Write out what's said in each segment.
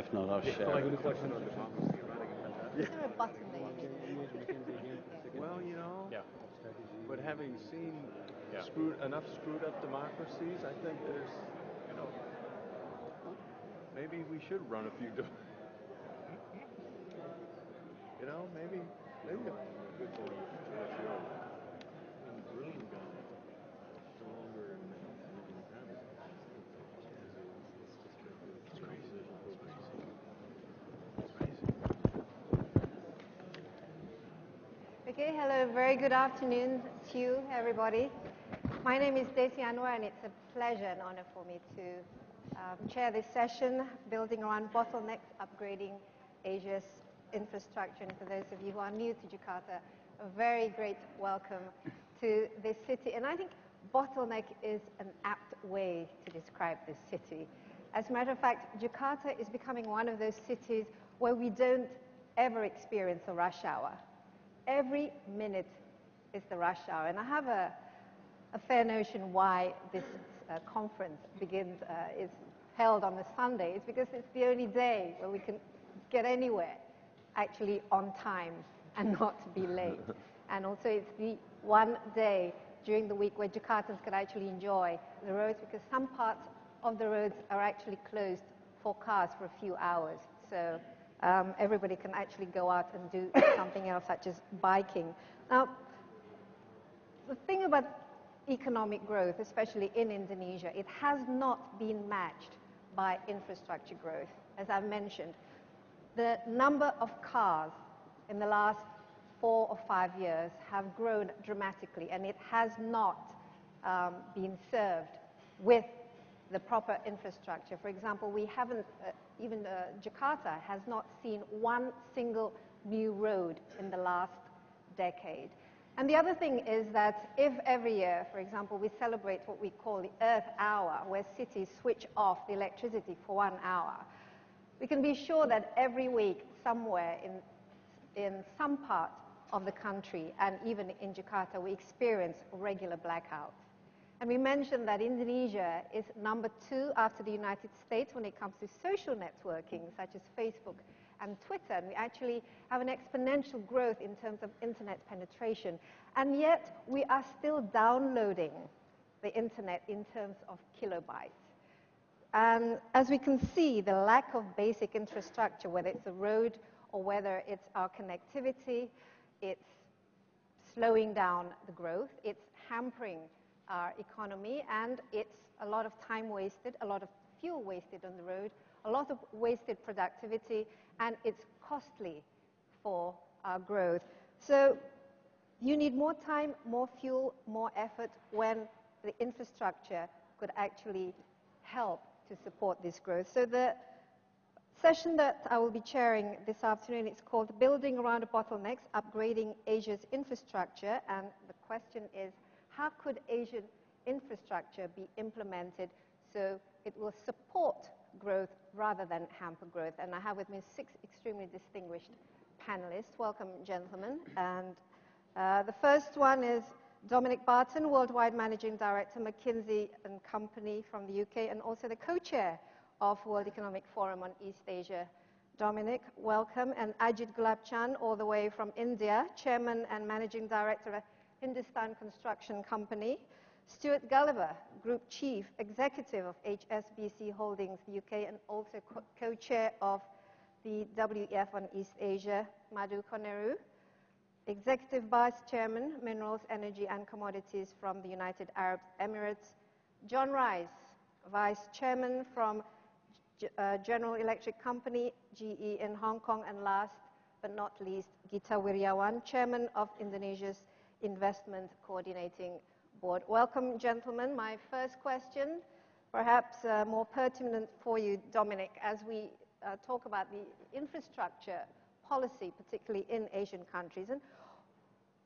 If not, I'll share. like it. the question on democracy running in Is there a button that you need? Well, you know, Yeah. but having seen Yeah. screwed enough screwed up democracies, I think there's, you know, maybe we should run a few. De- you know, maybe, maybe. A good thing Okay, hello, very good afternoon to you, everybody. My name is Desi Anwar, and it's a pleasure and honor for me to um, chair this session, building around bottlenecks, upgrading Asia's infrastructure. And for those of you who are new to Jakarta, a very great welcome to this city. And I think bottleneck is an apt way to describe this city. As a matter of fact, Jakarta is becoming one of those cities where we don't ever experience a rush hour every minute is the rush hour. And I have a, a fair notion why this uh, conference begins, uh, is held on a Sunday. It's because it's the only day where we can get anywhere actually on time and not be late. and also it's the one day during the week where Jakartans can actually enjoy the roads because some parts of the roads are actually closed for cars for a few hours. So um, everybody can actually go out and do something else, such as biking. Now, the thing about economic growth, especially in Indonesia, it has not been matched by infrastructure growth. As I've mentioned, the number of cars in the last four or five years have grown dramatically, and it has not um, been served with the proper infrastructure. For example, we haven't, uh, even uh, Jakarta has not seen one single new road in the last decade. And the other thing is that if every year, for example, we celebrate what we call the Earth Hour, where cities switch off the electricity for one hour, we can be sure that every week, somewhere in, in some part of the country, and even in Jakarta, we experience regular blackouts. And we mentioned that Indonesia is number two after the United States when it comes to social networking, such as Facebook and Twitter. And we actually have an exponential growth in terms of internet penetration. And yet, we are still downloading the internet in terms of kilobytes. And as we can see, the lack of basic infrastructure, whether it's a road or whether it's our connectivity, it's slowing down the growth, it's hampering our economy, and it's a lot of time wasted, a lot of fuel wasted on the road, a lot of wasted productivity, and it's costly for our growth. So you need more time, more fuel, more effort when the infrastructure could actually help to support this growth. So the session that I will be chairing this afternoon is called Building Around Bottlenecks, Upgrading Asia's Infrastructure, and the question is, how could Asian infrastructure be implemented so it will support growth rather than hamper growth? And I have with me six extremely distinguished panelists. Welcome, gentlemen. And uh, the first one is Dominic Barton, Worldwide Managing Director, McKinsey and Company from the UK, and also the co-chair of World Economic Forum on East Asia. Dominic, welcome. And Ajit Gulabchand, all the way from India, Chairman and Managing Director of Hindustan Construction Company. Stuart Gulliver, Group Chief Executive of HSBC Holdings UK and also co-chair of the WEF on East Asia, Madhu Koneru. Executive Vice Chairman, Minerals, Energy and Commodities from the United Arab Emirates. John Rice, Vice Chairman from uh, General Electric Company, GE in Hong Kong. And last but not least, Gita Wirjawan, Chairman of Indonesia's Investment Coordinating Board. Welcome, gentlemen. My first question, perhaps uh, more pertinent for you, Dominic, as we uh, talk about the infrastructure policy, particularly in Asian countries. And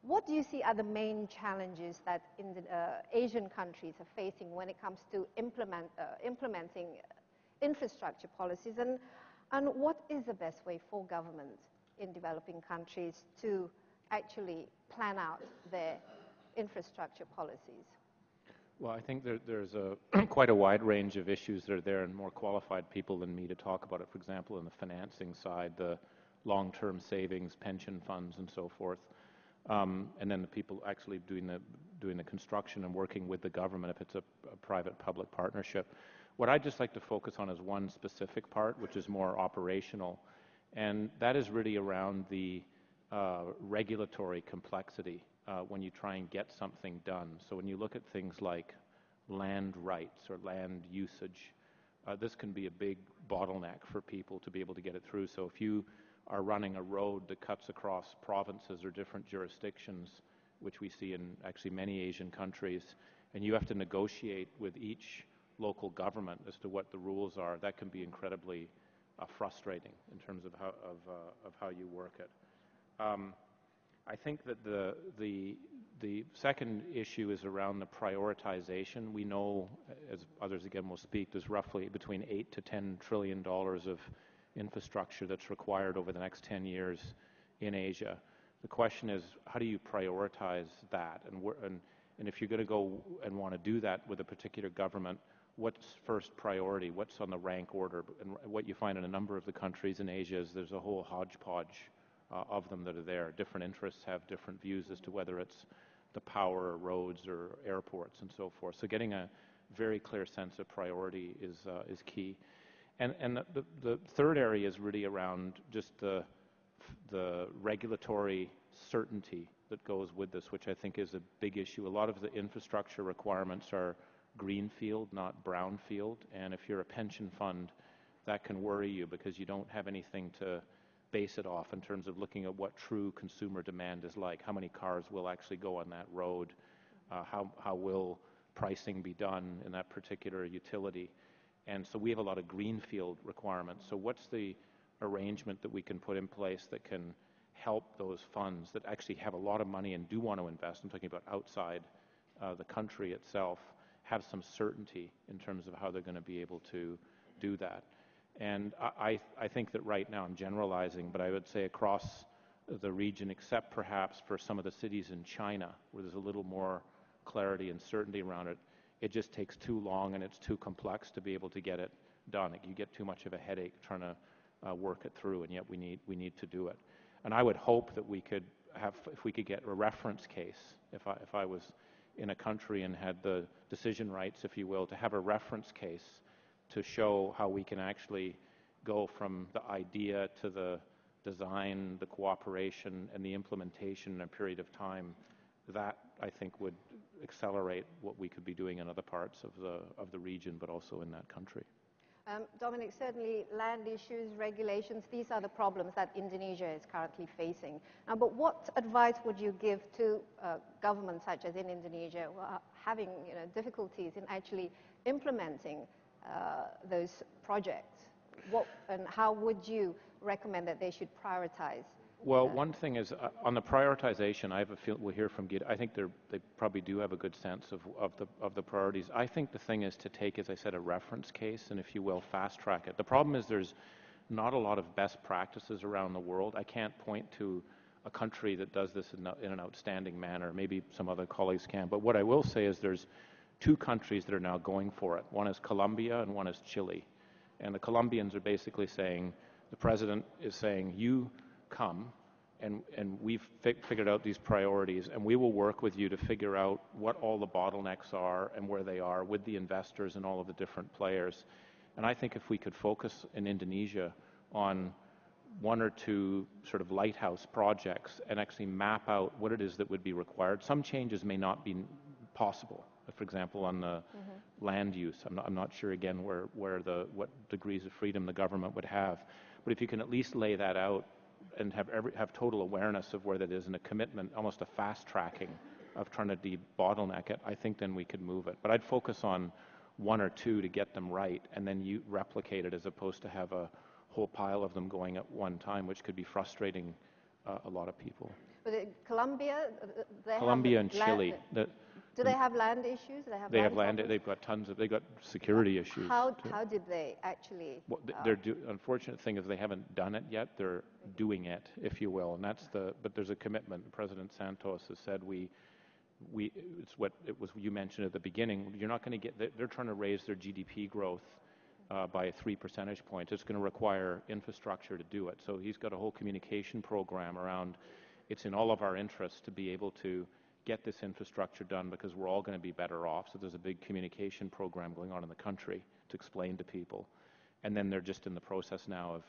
what do you see are the main challenges that the, uh, Asian countries are facing when it comes to implement, uh, implementing infrastructure policies? And, and what is the best way for governments in developing countries to actually plan out their infrastructure policies? Well, I think there, there's a quite a wide range of issues that are there, and more qualified people than me to talk about it. For example, in the financing side, the long-term savings, pension funds, and so forth, um, and then the people actually doing the doing the construction and working with the government if it's a, a private-public partnership. What I'd just like to focus on is one specific part, which is more operational, and that is really around the uh, regulatory complexity uh, when you try and get something done. So when you look at things like land rights or land usage, uh, this can be a big bottleneck for people to be able to get it through. So if you are running a road that cuts across provinces or different jurisdictions, which we see in actually many Asian countries, and you have to negotiate with each local government as to what the rules are, that can be incredibly uh, frustrating in terms of how, of, uh, of how you work it. Um, I think that the, the, the second issue is around the prioritization. We know, as others again will speak, there's roughly between 8 to 10 trillion dollars of infrastructure that's required over the next 10 years in Asia. The question is, how do you prioritize that? And, and, and if you're going to go and want to do that with a particular government, what's first priority? What's on the rank order? And what you find in a number of the countries in Asia is there's a whole hodgepodge of them that are there. Different interests have different views as to whether it's the power or roads or airports and so forth. So getting a very clear sense of priority is, uh, is key. And, and the, the, the, third area is really around just the, the regulatory certainty that goes with this, which I think is a big issue. A lot of the infrastructure requirements are greenfield, not brownfield. And if you're a pension fund, that can worry you because you don't have anything to base it off in terms of looking at what true consumer demand is like. How many cars will actually go on that road? Uh, how, how will pricing be done in that particular utility? And so we have a lot of greenfield requirements. So what's the arrangement that we can put in place that can help those funds that actually have a lot of money and do want to invest, I'm talking about outside uh, the country itself, have some certainty in terms of how they're going to be able to do that. And I, I think that right now, I'm generalizing, but I would say across the region, except perhaps for some of the cities in China, where there's a little more clarity and certainty around it, it just takes too long and it's too complex to be able to get it done. You get too much of a headache trying to uh, work it through, and yet we need, we need to do it. And I would hope that we could have, if we could get a reference case, if I, if I was in a country and had the decision rights, if you will, to have a reference case to show how we can actually go from the idea to the design, the cooperation, and the implementation in a period of time, that I think would accelerate what we could be doing in other parts of the, of the region, but also in that country. Um, Dominic, certainly land issues, regulations, these are the problems that Indonesia is currently facing. Now, but what advice would you give to uh, governments such as in Indonesia who are having you know, difficulties in actually implementing those projects? What, and how would you recommend that they should prioritize? Well, one thing is uh, on the prioritization. I have a feel we'll hear from Gita. I think they probably do have a good sense of, of the of the priorities. I think the thing is to take, as I said, a reference case and, if you will, fast track it. The problem is there's not a lot of best practices around the world. I can't point to a country that does this in, in an outstanding manner. Maybe some other colleagues can. But what I will say is there's two countries that are now going for it. One is Colombia and one is Chile. And the Colombians are basically saying, the president is saying, you come and, and we've fi figured out these priorities and we will work with you to figure out what all the bottlenecks are and where they are with the investors and all of the different players. And I think if we could focus in Indonesia on one or two sort of lighthouse projects and actually map out what it is that would be required. Some changes may not be possible for example, on the mm-hmm. land use. I'm not, I'm not, sure again where, where the what degrees of freedom the government would have, but if you can at least lay that out and have every, have total awareness of where that is and a commitment, almost a fast tracking of trying to de-bottleneck it, I think then we could move it. But I'd focus on one or two to get them right, and then you replicate it as opposed to have a whole pile of them going at one time, which could be frustrating uh, a lot of people. But Colombia, Colombia and Chile. The, do they have land issues? They have they land. Have land they've got tons of. They've got security issues. How how did they actually? Well, they're do, unfortunate thing is they haven't done it yet. They're doing it, if you will, and that's the. But there's a commitment. President Santos has said we we, it's what it was you mentioned at the beginning. You're not going to get. They're trying to raise their GDP growth uh, by three percentage points. It's going to require infrastructure to do it. So he's got a whole communication program around. It's in all of our interests to be able to get this infrastructure done because we're all going to be better off. So there's a big communication program going on in the country to explain to people, and then they're just in the process now of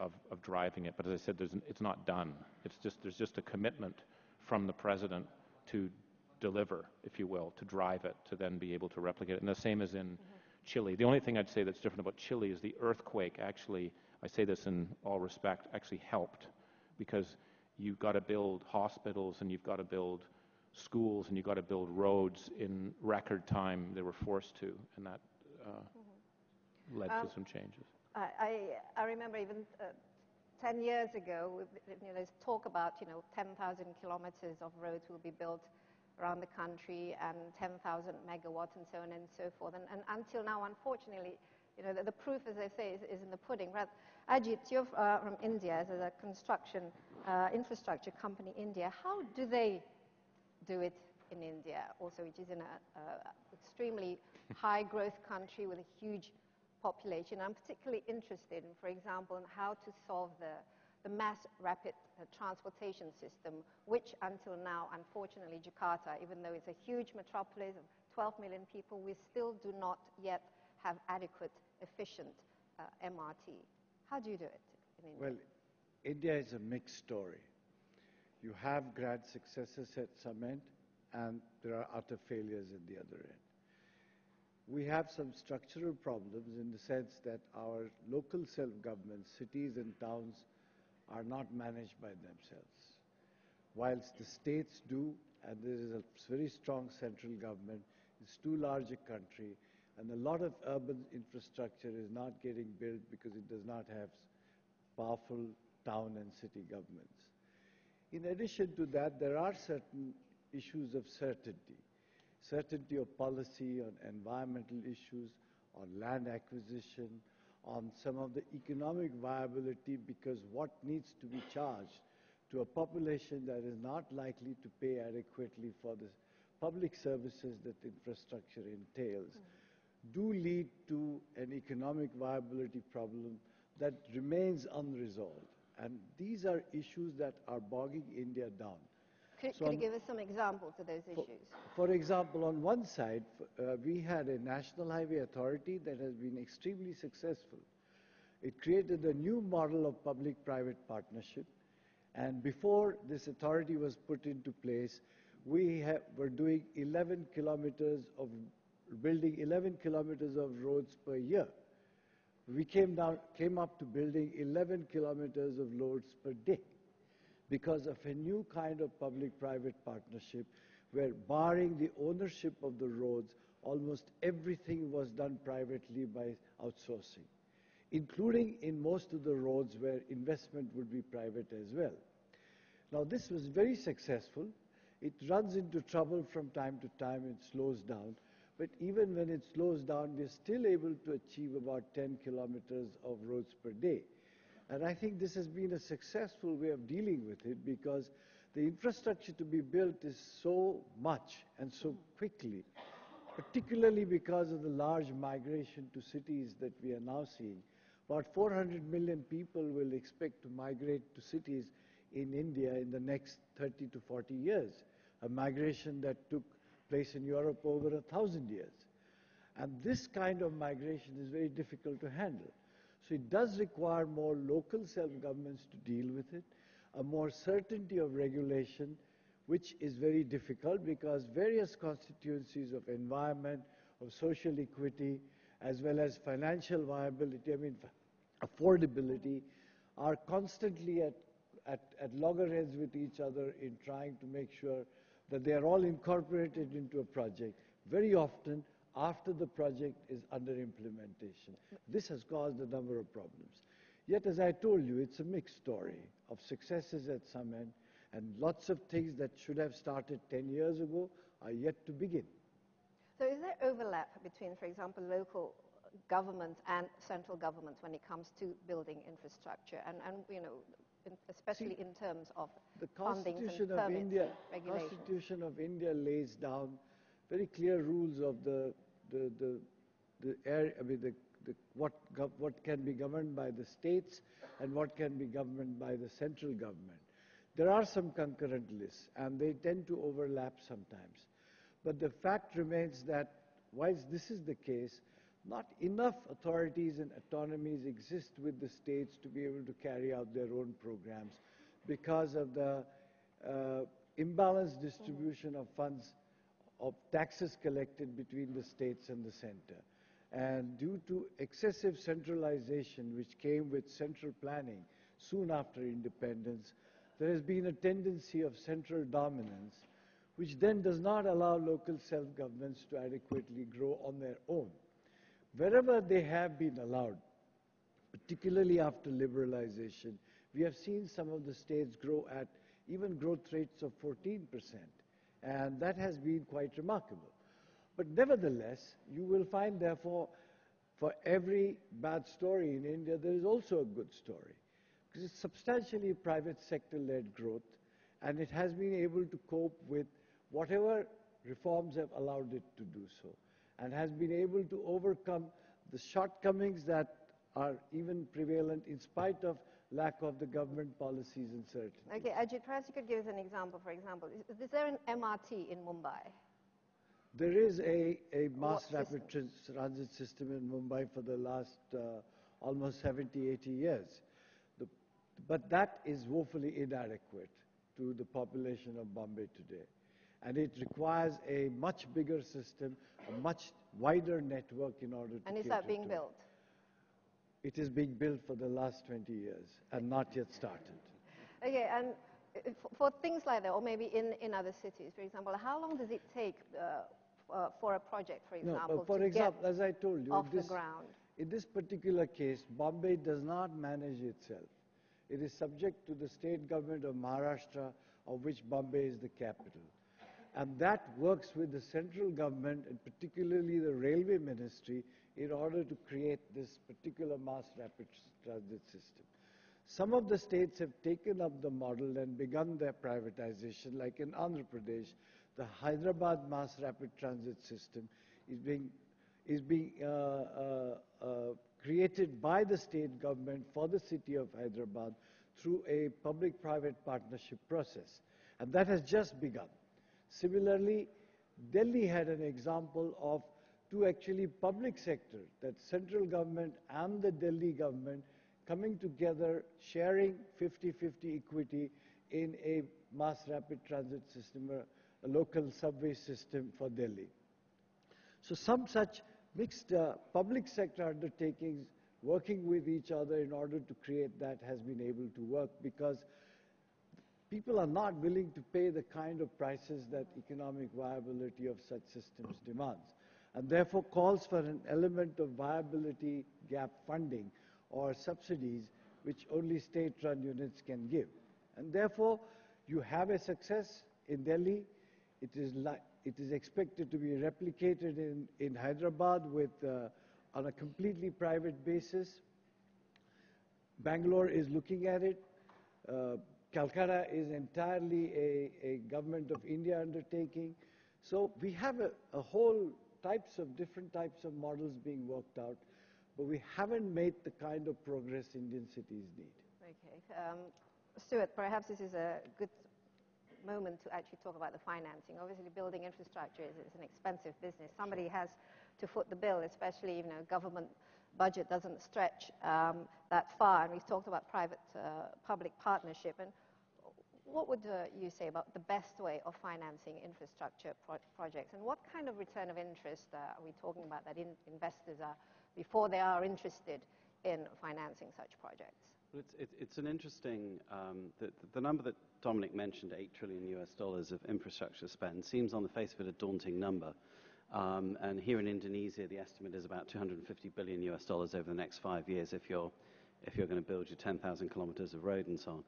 of, of driving it. But as I said, it's not done. It's just there's just a commitment from the president to deliver, if you will, to drive it, to then be able to replicate it. And the same as in mm -hmm. Chile. The only thing I'd say that's different about Chile is the earthquake actually, I say this in all respect, actually helped because you've got to build hospitals and you've got to build schools and you've got to build roads in record time. They were forced to, and that uh, mm -hmm. led um, to some changes. I, I remember even uh, 10 years ago, you know, there's talk about, you know, 10,000 kilometers of roads will be built around the country and 10,000 megawatts and so on and so forth. And, and until now, unfortunately, you know, the, the, proof, as they say, is, is in the pudding. Right? Ajit, you're uh, from India, as a construction uh, infrastructure company, India. How do they do it in India, also, which is in an extremely high growth country with a huge population? I'm particularly interested in, for example, in how to solve the the mass rapid uh, transportation system, which until now, unfortunately, Jakarta, even though it's a huge metropolis of 12 million people, we still do not yet have adequate, efficient uh, MRT. How do you do it in India? Well, India is a mixed story. You have grand successes at some end, and there are utter failures at the other end. We have some structural problems in the sense that our local self-government, cities and towns, are not managed by themselves. Whilst the states do, and there is a very strong central government, it's too large a country, and a lot of urban infrastructure is not getting built because it does not have powerful town and city governments. In addition to that, there are certain issues of certainty. Certainty of policy on environmental issues, on land acquisition, on some of the economic viability because what needs to be charged to a population that is not likely to pay adequately for the public services that infrastructure entails mm. do lead to an economic viability problem that remains unresolved. And these are issues that are bogging India down. Could, so could you give us some examples of those for, issues? For example, on one side, uh, we had a National Highway Authority that has been extremely successful. It created a new model of public-private partnership. And before this authority was put into place, we were doing 11 kilometers of, building 11 kilometers of roads per year. We came, down, came up to building 11 kilometers of roads per day because of a new kind of public-private partnership where barring the ownership of the roads, almost everything was done privately by outsourcing, including in most of the roads where investment would be private as well. Now this was very successful. It runs into trouble from time to time, it slows down. But even when it slows down, we're still able to achieve about 10 kilometers of roads per day. And I think this has been a successful way of dealing with it because the infrastructure to be built is so much and so quickly, particularly because of the large migration to cities that we are now seeing. About 400 million people will expect to migrate to cities in India in the next 30 to 40 years, a migration that took place in Europe over a thousand years. And this kind of migration is very difficult to handle. So it does require more local self-governments to deal with it, a more certainty of regulation, which is very difficult because various constituencies of environment, of social equity, as well as financial viability, I mean, affordability, are constantly at, at, at loggerheads with each other in trying to make sure that they are all incorporated into a project. Very often, after the project is under implementation. This has caused a number of problems. Yet, as I told you, it's a mixed story of successes at some end, and lots of things that should have started 10 years ago are yet to begin. So is there overlap between, for example, local governments and central governments when it comes to building infrastructure? And, and you know, especially in terms of The Constitution of India. Constitution of India lays down very clear rules of the, the, the, the area, I mean, the, the, what, gov- what can be governed by the states and what can be governed by the central government. There are some concurrent lists, and they tend to overlap sometimes. But the fact remains that, whilst this is the case, not enough authorities and autonomies exist with the states to be able to carry out their own programs because of the uh, imbalanced distribution of funds of taxes collected between the states and the center. And due to excessive centralization, which came with central planning soon after independence, there has been a tendency of central dominance, which then does not allow local self-governments to adequately grow on their own. Wherever they have been allowed, particularly after liberalization, we have seen some of the states grow at even growth rates of 14%, and that has been quite remarkable. But nevertheless, you will find, therefore, for every bad story in India, there is also a good story. Because it's substantially private sector led growth, and it has been able to cope with whatever reforms have allowed it to do so, and has been able to overcome the shortcomings that are even prevalent in spite of lack of the government policies and certainty. Okay, Ajit, perhaps you could give us an example. For example, is, is there an MRT in Mumbai? There is a, a mass What rapid system? transit system in Mumbai for the last uh, almost 70, 80 years. The, but that is woefully inadequate to the population of Bombay today. And it requires a much bigger system, a much wider network in order to And is that being built? It is being built for the last 20 years and not yet started. Okay, and uh, for, things like that, or maybe in, in other cities, for example, how long does it take uh, uh, for a project, for No, example, but for to example, get as I told you, off this, the ground? in this particular case, Bombay does not manage itself. It is subject to the state government of Maharashtra, of which Bombay is the capital. And that works with the central government and particularly the railway ministry in order to create this particular mass rapid transit system. Some of the states have taken up the model and begun their privatization, like in Andhra Pradesh, the Hyderabad mass rapid transit system is being, is being uh, uh, uh, created by the state government for the city of Hyderabad through a public-private partnership process. And that has just begun. Similarly, Delhi had an example of two actually public sector, that central government and the Delhi government coming together, sharing 50-50 equity in a mass rapid transit system, a, a local subway system for Delhi. So some such mixed uh, public sector undertakings working with each other in order to create that has been able to work because people are not willing to pay the kind of prices that economic viability of such systems demands and therefore calls for an element of viability gap funding or subsidies which only state-run units can give. And therefore, you have a success in Delhi. It is, it is expected to be replicated in, in Hyderabad with, uh, on a completely private basis. Bangalore is looking at it. Uh, Calcutta is entirely a, a government of India undertaking. So we have a, a whole types of different types of models being worked out, but we haven't made the kind of progress Indian cities need. Okay. Um, Stuart, perhaps this is a good moment to actually talk about the financing. Obviously, building infrastructure is, is an expensive business. Somebody has to foot the bill, especially, you know, government budget doesn't stretch um, that far. And we've talked about private-public partnership. And what would uh, you say about the best way of financing infrastructure pro- projects? And what kind of return of interest uh, are we talking about that in- investors are, before they are interested in financing such projects? It's, it's, it's an interesting, um, the, the number that Dominic mentioned, 8 trillion US dollars of infrastructure spend, seems on the face of it a daunting number. Um, and here in Indonesia, the estimate is about 250 billion US dollars over the next five years if you're, if you're going to build your 10,000 kilometers of road and so on.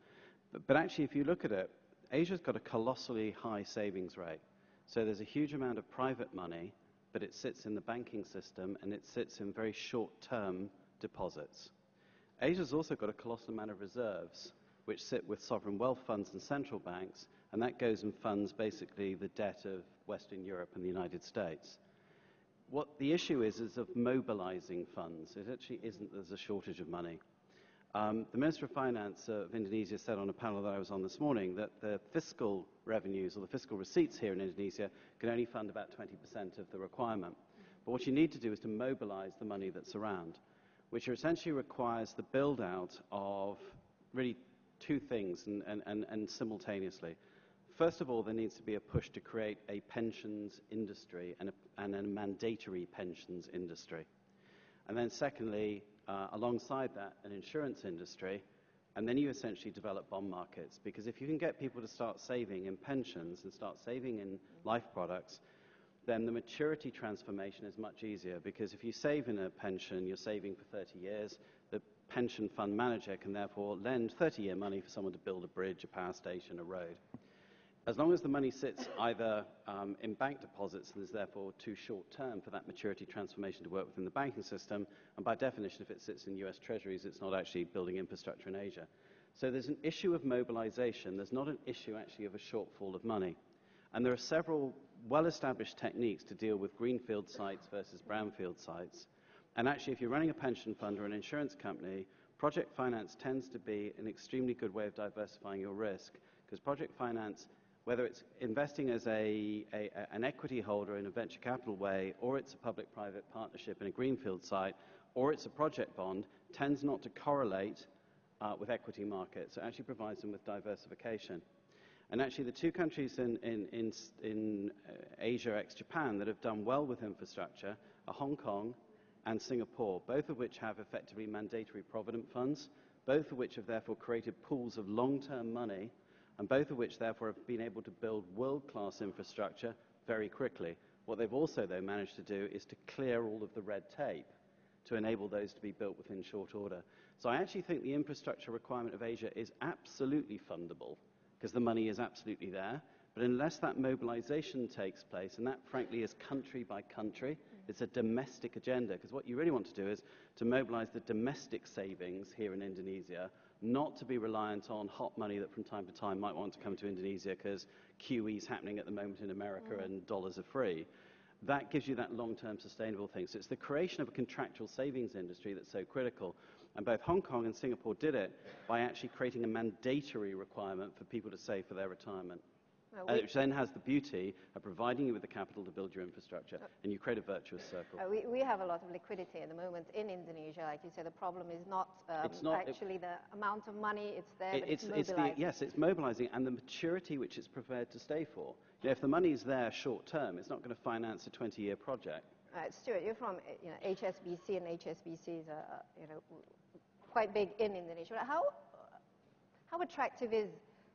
But, actually, if you look at it, Asia's got a colossally high savings rate. So there's a huge amount of private money, but it sits in the banking system and it sits in very short-term deposits. Asia's also got a colossal amount of reserves, which sit with sovereign wealth funds and central banks, and that goes and funds basically the debt of Western Europe and the United States. What the issue is, is of mobilizing funds. It actually isn't there's a shortage of money. Um, the Minister of Finance of Indonesia said on a panel that I was on this morning that the fiscal revenues or the fiscal receipts here in Indonesia can only fund about 20% of the requirement. But what you need to do is to mobilize the money that's around, which essentially requires the build out of really two things and, and, and, and simultaneously. First of all, there needs to be a push to create a pensions industry and a, and a mandatory pensions industry. And then secondly, uh, alongside that, an insurance industry, and then you essentially develop bond markets. Because if you can get people to start saving in pensions and start saving in life products, then the maturity transformation is much easier. Because if you save in a pension, you're saving for 30 years. The pension fund manager can therefore lend 30 year money for someone to build a bridge, a power station, a road. As long as the money sits either um, in bank deposits and is therefore too short term for that maturity transformation to work within the banking system, and by definition, if it sits in US treasuries, it's not actually building infrastructure in Asia. So there's an issue of mobilization. There's not an issue actually of a shortfall of money. And there are several well established techniques to deal with greenfield sites versus brownfield sites. And actually, if you're running a pension fund or an insurance company, project finance tends to be an extremely good way of diversifying your risk because project finance whether it's investing as a, a, an equity holder in a venture capital way, or it's a public-private partnership in a greenfield site, or it's a project bond, tends not to correlate uh, with equity markets. It actually provides them with diversification. And actually, the two countries in, in, in, in uh, Asia ex-Japan that have done well with infrastructure are Hong Kong and Singapore, both of which have effectively mandatory provident funds, both of which have therefore created pools of long-term money and both of which therefore have been able to build world-class infrastructure very quickly. What they've also, though, managed to do is to clear all of the red tape to enable those to be built within short order. So I actually think the infrastructure requirement of Asia is absolutely fundable because the money is absolutely there. But unless that mobilization takes place, and that frankly is country by country, it's a domestic agenda because what you really want to do is to mobilize the domestic savings here in Indonesia not to be reliant on hot money that from time to time might want to come to Indonesia because QE is happening at the moment in America mm. and dollars are free. That gives you that long-term sustainable thing. So it's the creation of a contractual savings industry that's so critical. And both Hong Kong and Singapore did it by actually creating a mandatory requirement for people to save for their retirement. Uh, which then has the beauty of providing you with the capital to build your infrastructure, uh, and you create a virtuous circle. Uh, we, we have a lot of liquidity at the moment in Indonesia. Like you said, the problem is not, um, it's not actually it, the amount of money, it's there, it, it's, it's, it's the, yes, it's mobilizing, and the maturity which it's prepared to stay for. You know, if the money is there short term, it's not going to finance a 20-year project. Uh, Stuart, you're from you know, HSBC, and HSBC is you know, quite big in Indonesia. How, how attractive is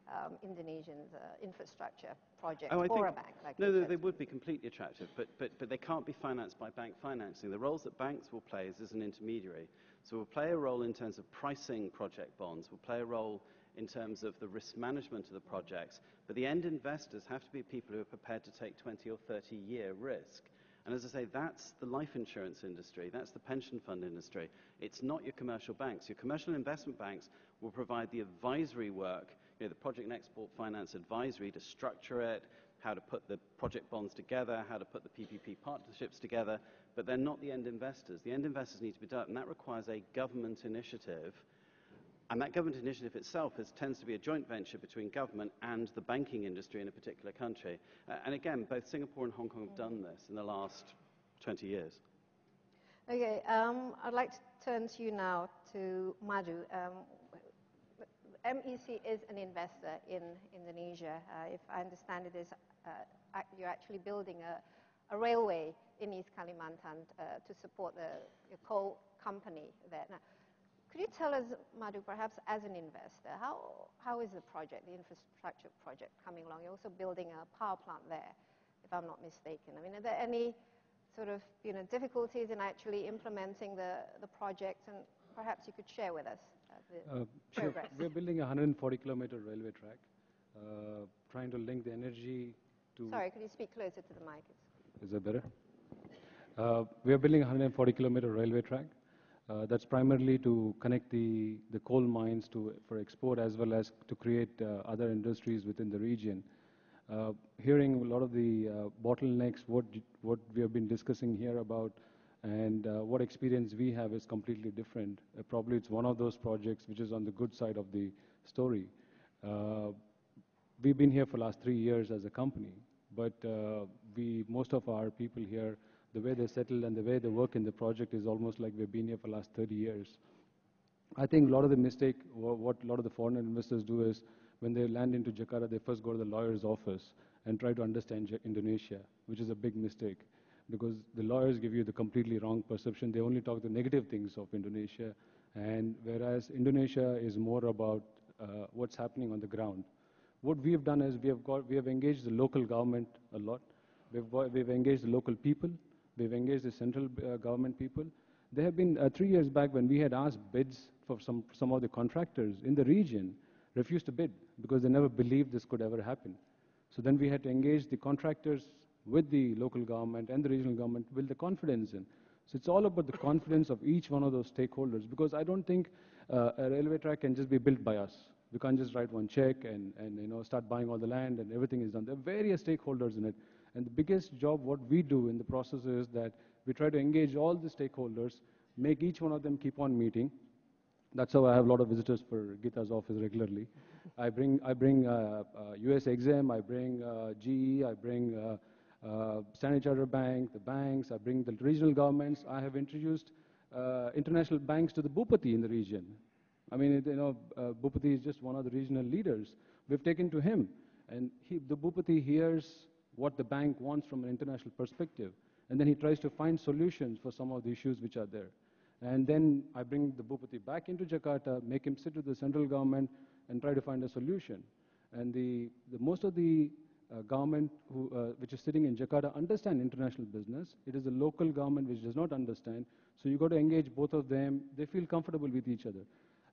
um, Indonesian uh, infrastructure project oh, for a bank like No, no they would be completely attractive, but, but, but they can't be financed by bank financing. The roles that banks will play is as an intermediary. So we'll play a role in terms of pricing project bonds. We'll play a role in terms of the risk management of the projects. But the end investors have to be people who are prepared to take 20 or 30 year risk. And as I say, that's the life insurance industry, that's the pension fund industry. It's not your commercial banks. Your commercial investment banks will provide the advisory work you know, the project and export finance advisory to structure it, how to put the project bonds together, how to put the PPP partnerships together, but they're not the end investors. The end investors need to be done, and that requires a government initiative. And that government initiative itself is, tends to be a joint venture between government and the banking industry in a particular country. Uh, and again, both Singapore and Hong Kong have done this in the last 20 years. Okay, um, I'd like to turn to you now to Madhu. Um, MEC is an investor in Indonesia. Uh, if I understand it, is uh, you're actually building a, a, railway in East Kalimantan uh, to support the, coal company there. Now, could you tell us, Madhu, perhaps as an investor, how, how is the project, the infrastructure project coming along? You're also building a power plant there, if I'm not mistaken. I mean, are there any sort of you know, difficulties in actually implementing the, the project? And perhaps you could share with us. Uh, sure. We're building a 140 kilometer railway track, uh, trying to link the energy to. Sorry, could you speak closer to the mic? Is that better? Uh, we are building a 140 kilometer railway track, Uh, that's primarily to connect the, the coal mines to, for export as well as to create uh, other industries within the region. Uh, hearing a lot of the uh, bottlenecks, what, what we have been discussing here about and uh, what experience we have is completely different. Uh, probably it's one of those projects which is on the good side of the story. we've been here for the last three years as a company, but we, most of our people here the way they settle and the way they work in the project is almost like we've been here for the last 30 years. I think a lot of the mistake, what a lot of the foreign investors do is when they land into Jakarta, they first go to the lawyer's office and try to understand Indonesia, which is a big mistake because the lawyers give you the completely wrong perception. They only talk the negative things of Indonesia, and whereas Indonesia is more about uh, what's happening on the ground. What we have done is we have, got, we have engaged the local government a lot. We've, we've engaged the local people. We've engaged the central uh, government people. There have been, uh, three years back when we had asked bids for some, some of the contractors in the region, refused to bid because they never believed this could ever happen. So then we had to engage the contractors with the local government and the regional government build the confidence in. So it's all about the confidence of each one of those stakeholders because I don't think uh, a railway track can just be built by us. We can't just write one check and, and you know, start buying all the land and everything is done. There are various stakeholders in it. And the biggest job what we do in the process is that we try to engage all the stakeholders, make each one of them keep on meeting. That's how I have a lot of visitors for Gita's office regularly. I bring, I bring uh, uh, US Exim, I bring uh, GE, I bring uh, Standard Chartered Bank, the banks, I bring the regional governments. I have introduced uh, international banks to the Bupati in the region. I mean, you know, uh, Bupati is just one of the regional leaders. We've taken to him, and he, the Bupati hears what the bank wants from an international perspective. And then he tries to find solutions for some of the issues which are there. And then I bring the Bupati back into Jakarta, make him sit with the central government and try to find a solution. And the, the most of the uh, government who, uh, which is sitting in Jakarta understand international business. It is the local government which does not understand. So you got to engage both of them. They feel comfortable with each other.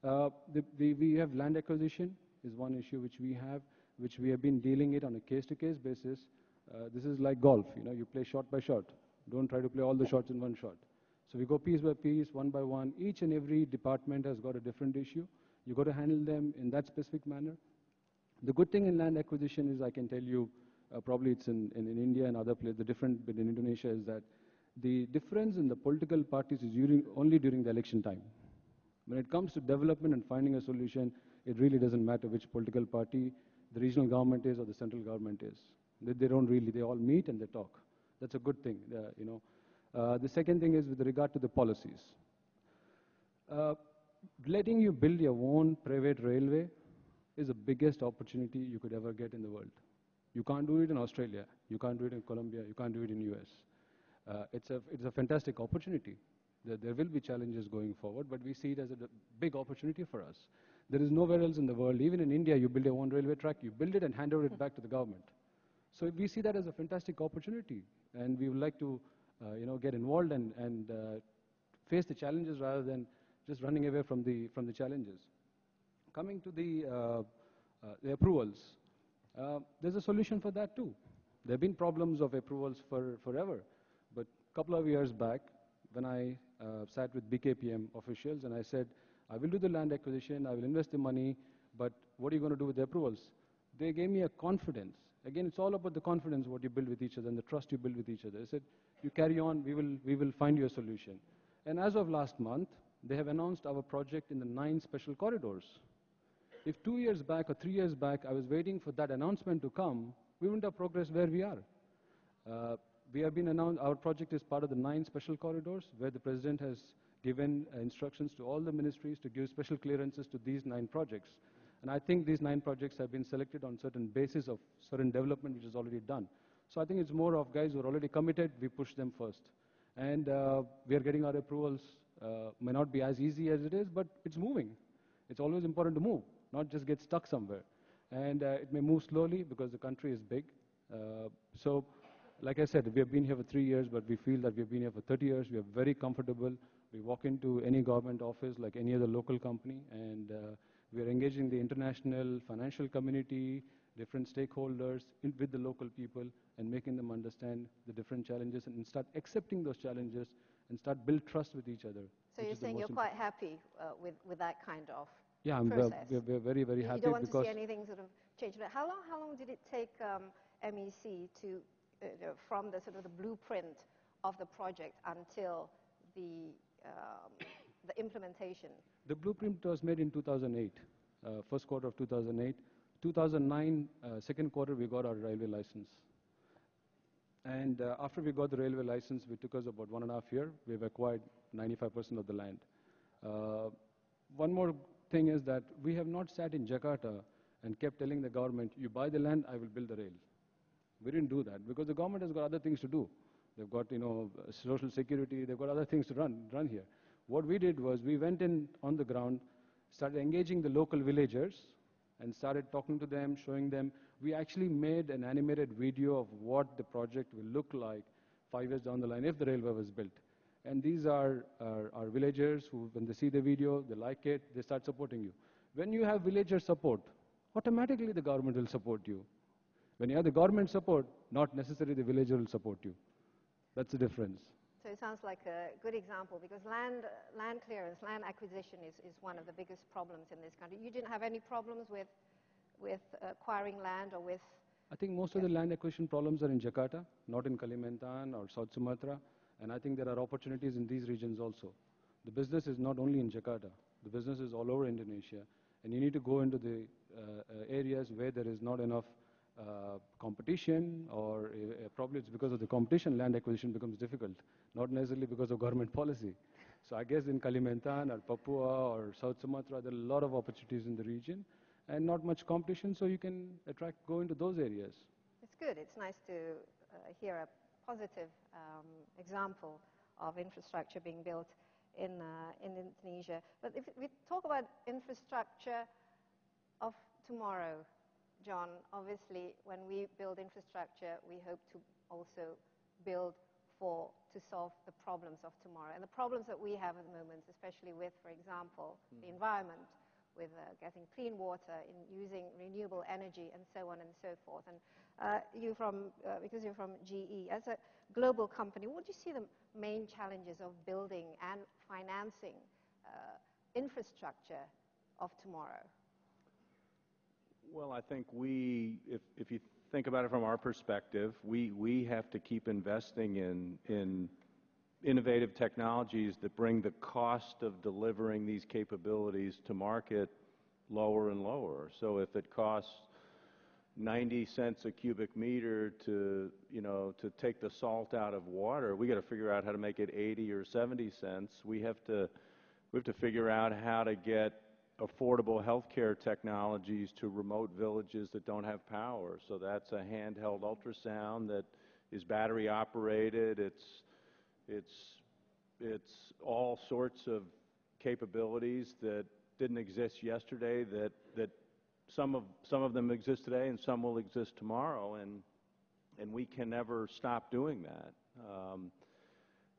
Uh, the, the, we have land acquisition is one issue which we have, which we have been dealing it on a case-to-case -case basis. Uh, this is like golf, you know, you play shot by shot. Don't try to play all the shots in one shot. So we go piece by piece, one by one. Each and every department has got a different issue. You got to handle them in that specific manner. The good thing in land acquisition is I can tell you, uh, probably it's in, in, in, India and other places, the different bit in Indonesia is that the difference in the political parties is during, only during the election time. When it comes to development and finding a solution, it really doesn't matter which political party the regional government is or the central government is. They, they don't really, they all meet and they talk. That's a good thing, uh, you know. Uh, the second thing is with regard to the policies. Uh, letting you build your own private railway is the biggest opportunity you could ever get in the world. You can't do it in Australia. You can't do it in Colombia. You can't do it in US. Uh, it's, a, it's a fantastic opportunity. There, there will be challenges going forward, but we see it as a big opportunity for us. There is nowhere else in the world, even in India, you build your own railway track, you build it and hand over it back to the government. So we see that as a fantastic opportunity, and we would like to, uh, you know, get involved and, and uh, face the challenges rather than just running away from the, from the challenges. Coming to the, uh, uh the approvals, uh, there's a solution for that too. There have been problems of approvals for forever, but a couple of years back, when I sat with BKPM officials and I said, I will do the land acquisition, I will invest the money, but what are you going to do with the approvals? They gave me a confidence Again, it's all about the confidence what you build with each other and the trust you build with each other. I said, you carry on, we will, we will find you a solution. And as of last month, they have announced our project in the nine special corridors. If two years back or three years back, I was waiting for that announcement to come, we wouldn't have progressed where we are. Uh, we have been announced, our project is part of the nine special corridors where the president has given uh, instructions to all the ministries to give special clearances to these nine projects. And I think these nine projects have been selected on certain basis of certain development which is already done. So I think it's more of guys who are already committed, we push them first. And uh, we are getting our approvals. Uh, may not be as easy as it is, but it's moving. It's always important to move, not just get stuck somewhere. And uh, it may move slowly because the country is big. Uh, so, like I said, we have been here for three years, but we feel that we have been here for 30 years. We are very comfortable. We walk into any government office like any other local company, and uh, we are engaging the international financial community, different stakeholders in, with the local people and making them understand the different challenges and start accepting those challenges and start build trust with each other. So you're saying you're quite happy uh, with, with that kind of Yeah, I'm, process? we're, we're very, very You- happy You don't want to see anything sort of change. But how long, how long did it take um, MEC to, uh, from the sort of the blueprint of the project until the, um, the implementation? the blueprint was made in 2008, uh, first quarter of 2008. 2009, uh, second quarter, we got our railway license. And uh, after we got the railway license, we took us about one and a half year. We've acquired 95% of the land. Uh, one more thing is that we have not sat in Jakarta and kept telling the government, you buy the land, I will build the rail. We didn't do that because the government has got other things to do. They've got, you know, social security, they've got other things to run, run here. What we did was we went in on the ground, started engaging the local villagers, and started talking to them, showing them. We actually made an animated video of what the project will look like five years down the line if the railway was built. And these are our, our villagers who, when they see the video, they like it, they start supporting you. When you have villager support, automatically the government will support you. When you have the government support, not necessarily the villager will support you. That's the difference. So it sounds like a good example because land, land clearance, land acquisition is, is one of the biggest problems in this country. You didn't have any problems with, with acquiring land or with, I think most of the land acquisition problems are in Jakarta, not in Kalimantan or South Sumatra. And I think there are opportunities in these regions also. The business is not only in Jakarta. The business is all over Indonesia. And you need to go into the uh, areas where there is not enough uh, competition or uh, probably it's because of the competition land acquisition becomes difficult, not necessarily because of government policy. So I guess in Kalimantan or Papua or South Sumatra, there are a lot of opportunities in the region and not much competition, so you can attract, go into those areas. it's good. It's nice to uh, hear a positive um, example of infrastructure being built in, uh, in Indonesia. But if we talk about infrastructure of tomorrow, John, obviously when we build infrastructure, we hope to also build for to solve the problems of tomorrow. And the problems that we have at the moment, especially with, for example, the environment, with uh, getting clean water, in using renewable energy, and so on and so forth. And uh, you from, uh, because you're from GE, as a global company, what do you see the main challenges of building and financing uh, infrastructure of tomorrow? Well, I think we, if, if you think about it from our perspective, we, we have to keep investing in, in innovative technologies that bring the cost of delivering these capabilities to market lower and lower. So if it costs 90 cents a cubic meter to, you know, to take the salt out of water, we got to figure out how to make it 80 or 70 cents. We have to, we have to figure out how to get affordable healthcare technologies to remote villages that don't have power. So that's a handheld ultrasound that is battery operated. It's it's, it's all sorts of capabilities that didn't exist yesterday that, that some, of, some of them exist today and some will exist tomorrow, and, and we can never stop doing that. Um,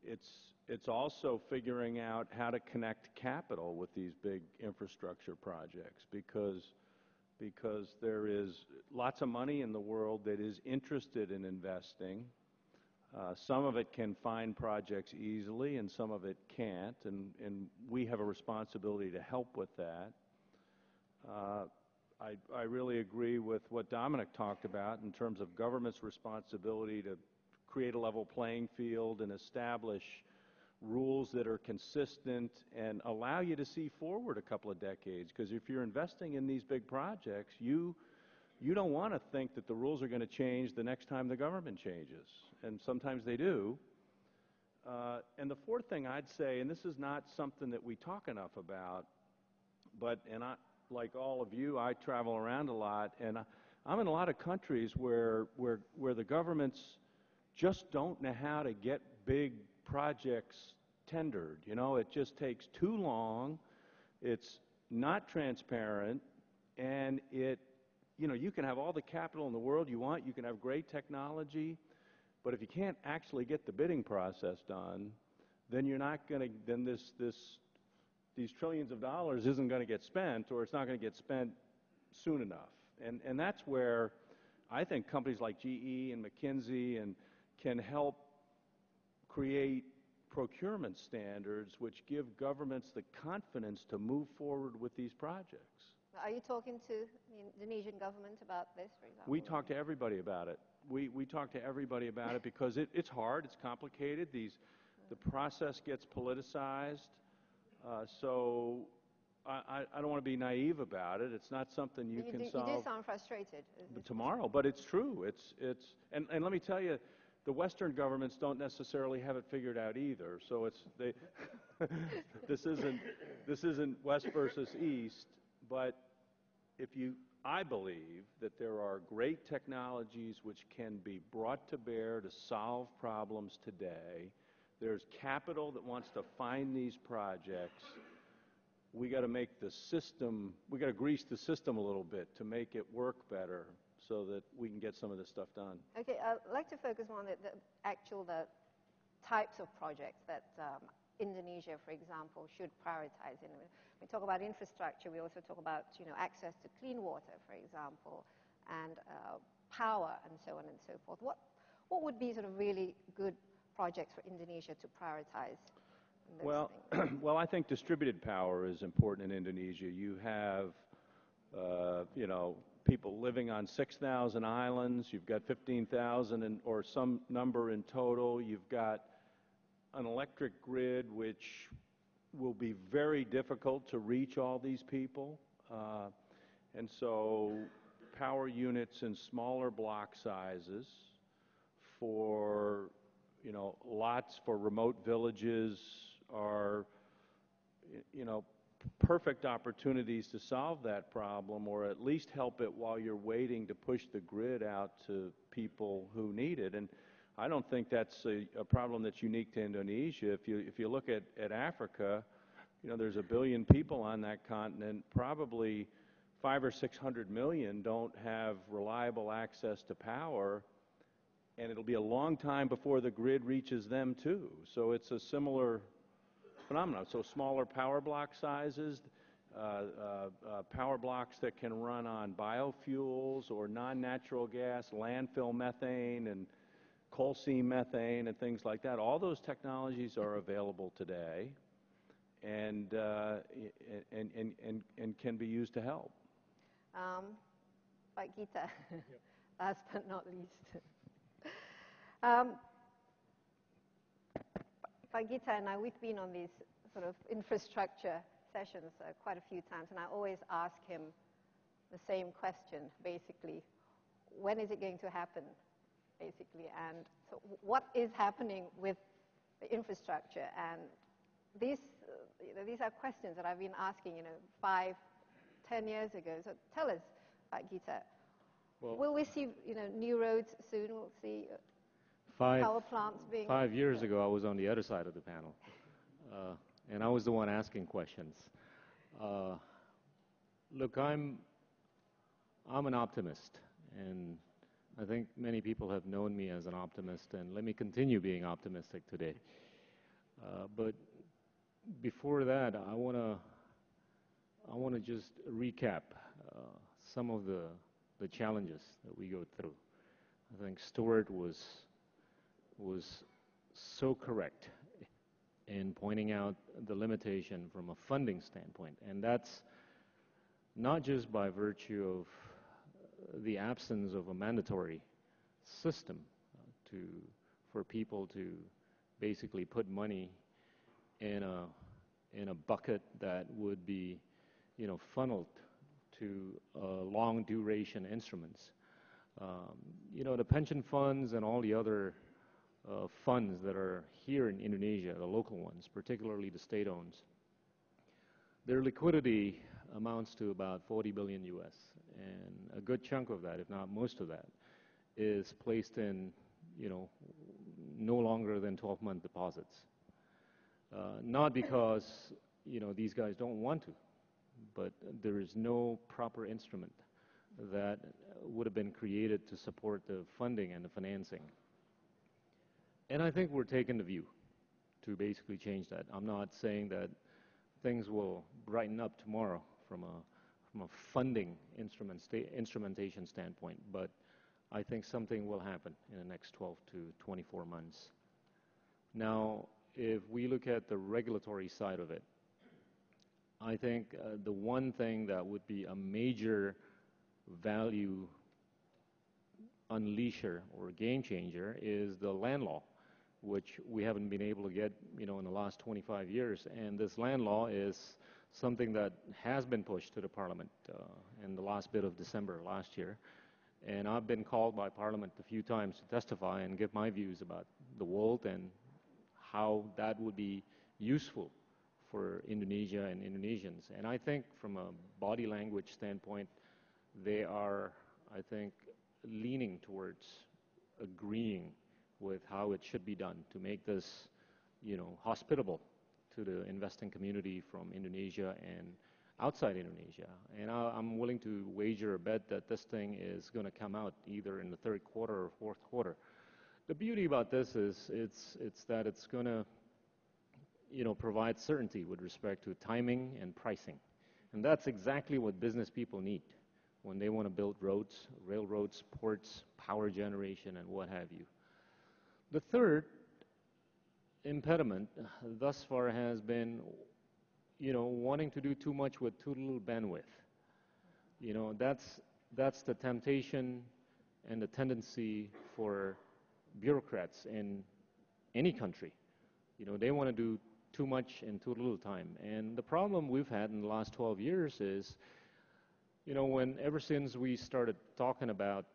it's, it's also figuring out how to connect capital with these big infrastructure projects because, because there is lots of money in the world that is interested in investing some of it can find projects easily, and some of it can't, and, we have a responsibility to help with that. Uh, I, I really agree with what Dominic talked about in terms of government's responsibility to create a level playing field and establish rules that are consistent and allow you to see forward a couple of decades. Because if you're investing in these big projects, you you don't want to think that the rules are going to change the next time the government changes, and sometimes they do. Uh, and the fourth thing I'd say, and this is not something that we talk enough about, but, and I, like all of you, I travel around a lot, and I, I'm in a lot of countries where, where, where the governments just don't know how to get big projects tendered. You know, it just takes too long, it's not transparent, and it you know, you can have all the capital in the world you want, you can have great technology, but if you can't actually get the bidding process done, then you're not going to, then this, this, these trillions of dollars isn't going to get spent, or it's not going to get spent soon enough. And, and that's where I think companies like GE and McKinsey and can help create procurement standards which give governments the confidence to move forward with these projects. Are you talking to the Indonesian government about this, for example? We talk to everybody about it. We, we talk to everybody about it because it, it's hard, it's complicated, these, the process gets politicized. Uh, so I, I, don't want to be naive about it. It's not something you, you can do, solve You do sound frustrated. tomorrow, but it's true. It's, it's, and, and let me tell you, the Western governments don't necessarily have it figured out either. So it's, they, this isn't, this isn't West versus East, but if you, I believe that there are great technologies which can be brought to bear to solve problems today. There's capital that wants to find these projects. We got to make the system, we got to grease the system a little bit to make it work better so that we can get some of this stuff done. Okay, I'd like to focus on the, the actual the types of projects that um, Indonesia, for example, should prioritize. We talk about infrastructure. We also talk about you know access to clean water, for example, and uh, power, and so on and so forth. What what would be sort of really good projects for Indonesia to prioritize? Well, well, I think distributed power is important in Indonesia. You have, uh, you know, people living on 6,000 islands. You've got 15,000 or some number in total. You've got an electric grid which will be very difficult to reach all these people. Uh, and so power units in smaller block sizes for, you know, lots for remote villages are, you know, perfect opportunities to solve that problem or at least help it while you're waiting to push the grid out to people who need it. And I don't think that's a, a problem that's unique to Indonesia. If you, if you look at, at Africa, you know, there's a billion people on that continent. Probably five or six hundred million don't have reliable access to power, and it'll be a long time before the grid reaches them too. So it's a similar phenomenon. So smaller power block sizes, uh, uh, uh, power blocks that can run on biofuels or non-natural gas, landfill methane, and coal seam methane and things like that. All those technologies are available today and, uh, and, and, and, and can be used to help. Um, Pak Gita, yep. last but not least. um, Pak Gita and I, we've been on these sort of infrastructure sessions uh, quite a few times, and I always ask him the same question, basically. When is it going to happen? Basically. And so what is happening with the infrastructure? And these, uh, you know, these are questions that I've been asking, you know, five, ten years ago. So tell us, Gita, well, will we see, you know, new roads soon? We'll see uh, five, power plants being... Five years ago, I was on the other side of the panel. Uh, and I was the one asking questions. Uh, look, I'm, I'm an optimist, and I think many people have known me as an optimist, and let me continue being optimistic today. Uh, but before that, I want to I want to just recap uh, some of the the challenges that we go through. I think Stuart was was so correct in pointing out the limitation from a funding standpoint, and that's not just by virtue of the absence of a mandatory system to, for people to basically put money in a, in a bucket that would be, you know, funneled to uh, long duration instruments. Um, you know, the pension funds and all the other uh, funds that are here in Indonesia, the local ones, particularly the state owns, their liquidity amounts to about 40 billion US. And a good chunk of that, if not most of that, is placed in, you know, no longer than 12-month deposits. Uh, not because, you know, these guys don't want to, but there is no proper instrument that would have been created to support the funding and the financing. And I think we're taking the view to basically change that. I'm not saying that things will brighten up tomorrow from a from a funding instrumentation standpoint, but I think something will happen in the next 12 to 24 months. Now, if we look at the regulatory side of it, I think uh, the one thing that would be a major value unleasher or game changer is the land law, which we haven't been able to get, you know, in the last 25 years. And this land law is something that has been pushed to the Parliament uh, in the last bit of December last year. And I've been called by Parliament a few times to testify and give my views about the world and how that would be useful for Indonesia and Indonesians. And I think from a body language standpoint, they are, I think, leaning towards agreeing with how it should be done to make this, you know, hospitable to the investing community from Indonesia and outside Indonesia. And I, am willing to wager a bet that this thing is going to come out either in the third quarter or fourth quarter. The beauty about this is it's, it's that it's going to you know, provide certainty with respect to timing and pricing. And that's exactly what business people need when they want to build roads, railroads, ports, power generation, and what have you. The third impediment thus far has been, you know, wanting to do too much with too little bandwidth. You know, that's, that's the temptation and the tendency for bureaucrats in any country. You know, they want to do too much in too little time. And the problem we've had in the last 12 years is, you know, when ever since we started talking about,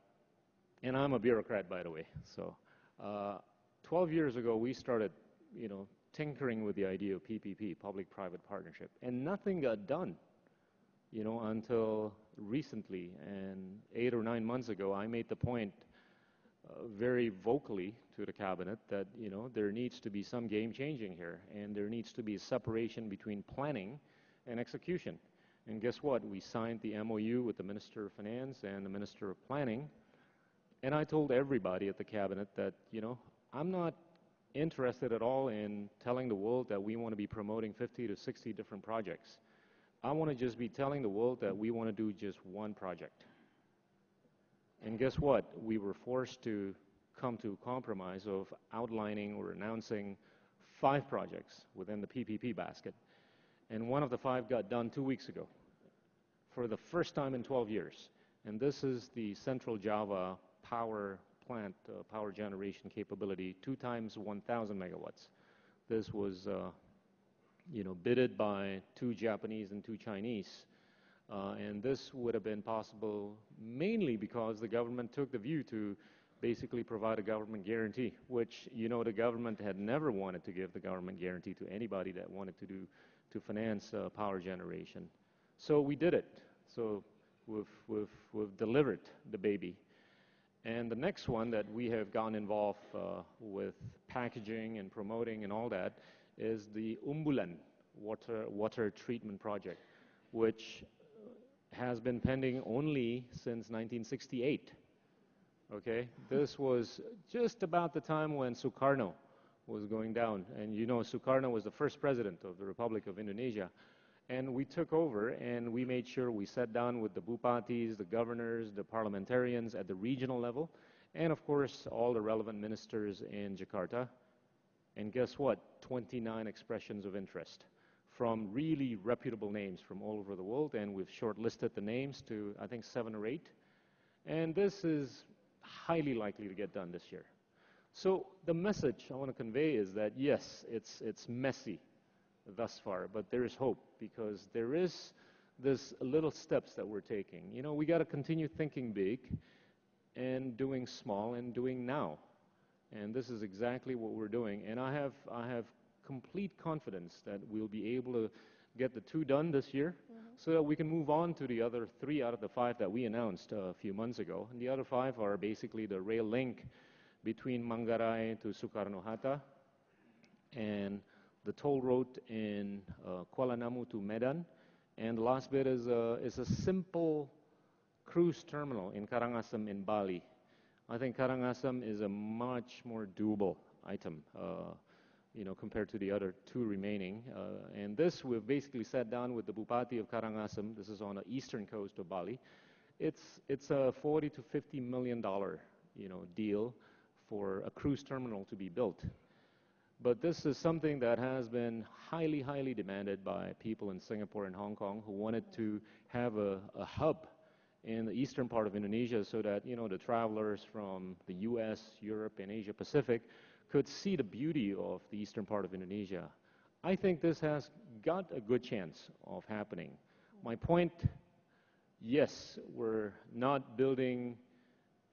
and I'm a bureaucrat, by the way, so uh, 12 years ago we started, you know, tinkering with the idea of PPP, public-private partnership, and nothing got done, you know, until recently. And eight or nine months ago, I made the point uh, very vocally to the cabinet that you know there needs to be some game changing here, and there needs to be a separation between planning and execution. And guess what? We signed the MOU with the Minister of Finance and the Minister of Planning, and I told everybody at the cabinet that you know I'm not interested at all in telling the world that we want to be promoting 50 to 60 different projects. I want to just be telling the world that we want to do just one project. And guess what? We were forced to come to a compromise of outlining or announcing five projects within the PPP basket. And one of the five got done two weeks ago for the first time in 12 years. And this is the Central Java power plant, uh, power generation capability, two times 1,000 megawatts. This was, uh, you know, bidded by two Japanese and two Chinese uh, and this would have been possible mainly because the government took the view to basically provide a government guarantee, which, you know, the government had never wanted to give the government guarantee to anybody that wanted to do, to finance power generation. So we did it. So we've delivered the baby. And the next one that we have gotten involved uh, with packaging and promoting and all that is the Umbulan water, water treatment project, which has been pending only since 1968. Okay, this was just about the time when Sukarno was going down, and you know Sukarno was the first president of the Republic of Indonesia, and we took over and we made sure we sat down with the bupatis, the governors, the parliamentarians at the regional level, and of course all the relevant ministers in Jakarta. And guess what? 29 expressions of interest from really reputable names from all over the world, and we've shortlisted the names to, I think, seven or eight. And this is highly likely to get done this year. So the message I want to convey is that, yes, it's, it's messy thus far, but there is hope because there is this little steps that we're taking. You know, we got to continue thinking big and doing small and doing now. And this is exactly what we're doing. And I have, I have complete confidence that we'll be able to get the two done this year mm-hmm. so that we can move on to the other three out of the five that we announced uh, a few months ago. And the other five are basically the rail link between Manggarai to Soekarno-Hatta and the toll road in uh, Kuala Namu to Medan. And the last bit is a, is a simple cruise terminal in Karangasem in Bali. I think Karangasem is a much more doable item. Uh, you know, compared to the other two remaining. Uh, and this, we've basically sat down with the Bupati of Karangasem. This is on the eastern coast of Bali. It's, it's a 40 to 50 million dollar, you know, deal for a cruise terminal to be built. But this is something that has been highly, highly demanded by people in Singapore and Hong Kong who wanted to have a, a hub in the eastern part of Indonesia so that, you know, the travelers from the U.S., Europe, and Asia Pacific could see the beauty of the eastern part of Indonesia. I think this has got a good chance of happening. My point, yes, we're not building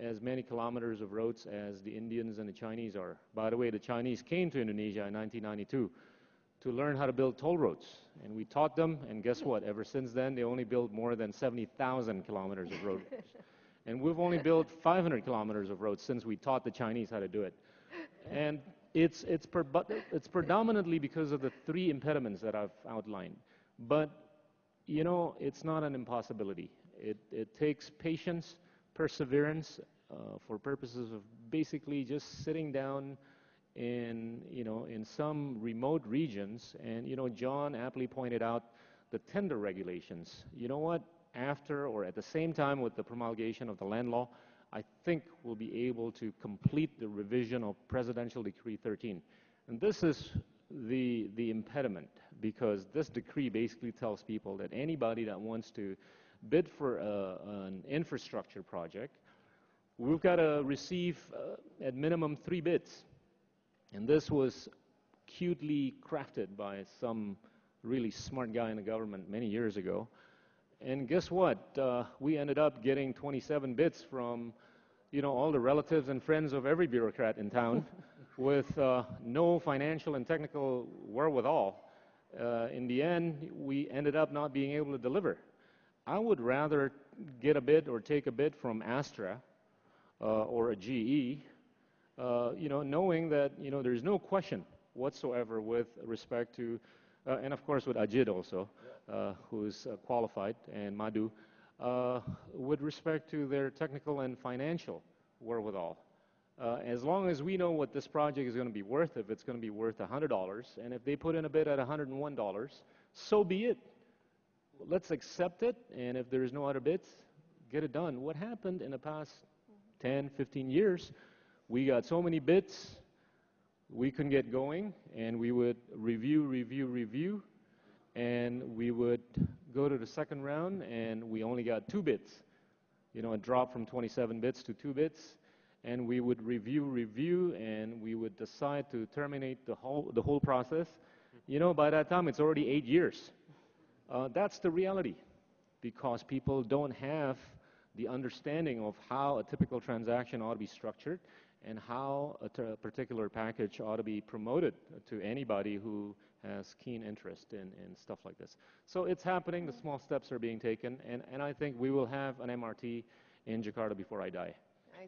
as many kilometers of roads as the Indians and the Chinese are. By the way, the Chinese came to Indonesia in 1992 to learn how to build toll roads. And we taught them, and guess what? Ever since then, they only built more than 70,000 kilometers of roads. and we've only built 500 kilometers of roads since we taught the Chinese how to do it. And it's, it's, per, it's predominantly because of the three impediments that I've outlined. But, you know, it's not an impossibility. It, it takes patience, perseverance, uh, for purposes of basically just sitting down in, you know, in some remote regions. And, you know, John aptly pointed out the tender regulations. You know what? After or at the same time with the promulgation of the land law, I think we'll be able to complete the revision of Presidential Decree 13. And this is the, the impediment because this decree basically tells people that anybody that wants to bid for a, an infrastructure project, we've got to receive uh, at minimum three bids. And this was cutely crafted by some really smart guy in the government many years ago. And guess what? Uh, we ended up getting 27 bids from, you know, all the relatives and friends of every bureaucrat in town with uh, no financial and technical wherewithal. Uh, in the end, we ended up not being able to deliver. I would rather get a bid or take a bid from Astra or a GE, uh, you know, knowing that, you know, there's no question whatsoever with respect to, uh, and of course with Ajit also, uh, who's uh, qualified, and Madhu, uh, with respect to their technical and financial wherewithal. Uh, as long as we know what this project is going to be worth, if it's going to be worth $100, and if they put in a bid at $101, so be it. Let's accept it, and if there's no other bids, get it done. What happened in the past 10, 15 years, we got so many bits, we couldn't get going, and we would review, review, review, and we would go to the second round, and we only got two bits. You know, a drop from 27 bits to two bits, and we would review, review, and we would decide to terminate the whole, the whole process. You know, by that time, it's already eight years. Uh, that's the reality, because people don't have the understanding of how a typical transaction ought to be structured and how a particular package ought to be promoted to anybody who has keen interest in, in stuff like this. So it's happening, the small steps are being taken, and, and I think we will have an MRT in Jakarta before I die.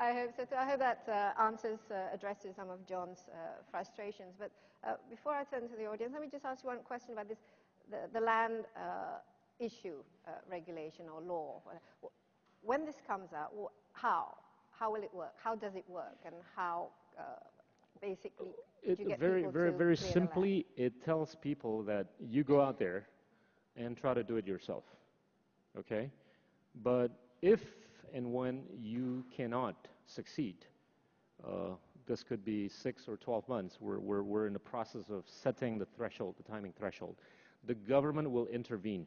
I hope so too. I hope that uh, answers, uh, addresses some of John's uh, frustrations. But uh, before I turn to the audience, let me just ask you one question about this, the, the land uh, issue uh, regulation or law. When this comes out, how? How will it work? How does it work? And how basically it, very, very, very simply, it tells people that you go out there and try to do it yourself. Okay? But if and when you cannot succeed, uh, this could be six or 12 months. We're, we're, we're in the process of setting the threshold, the timing threshold. The government will intervene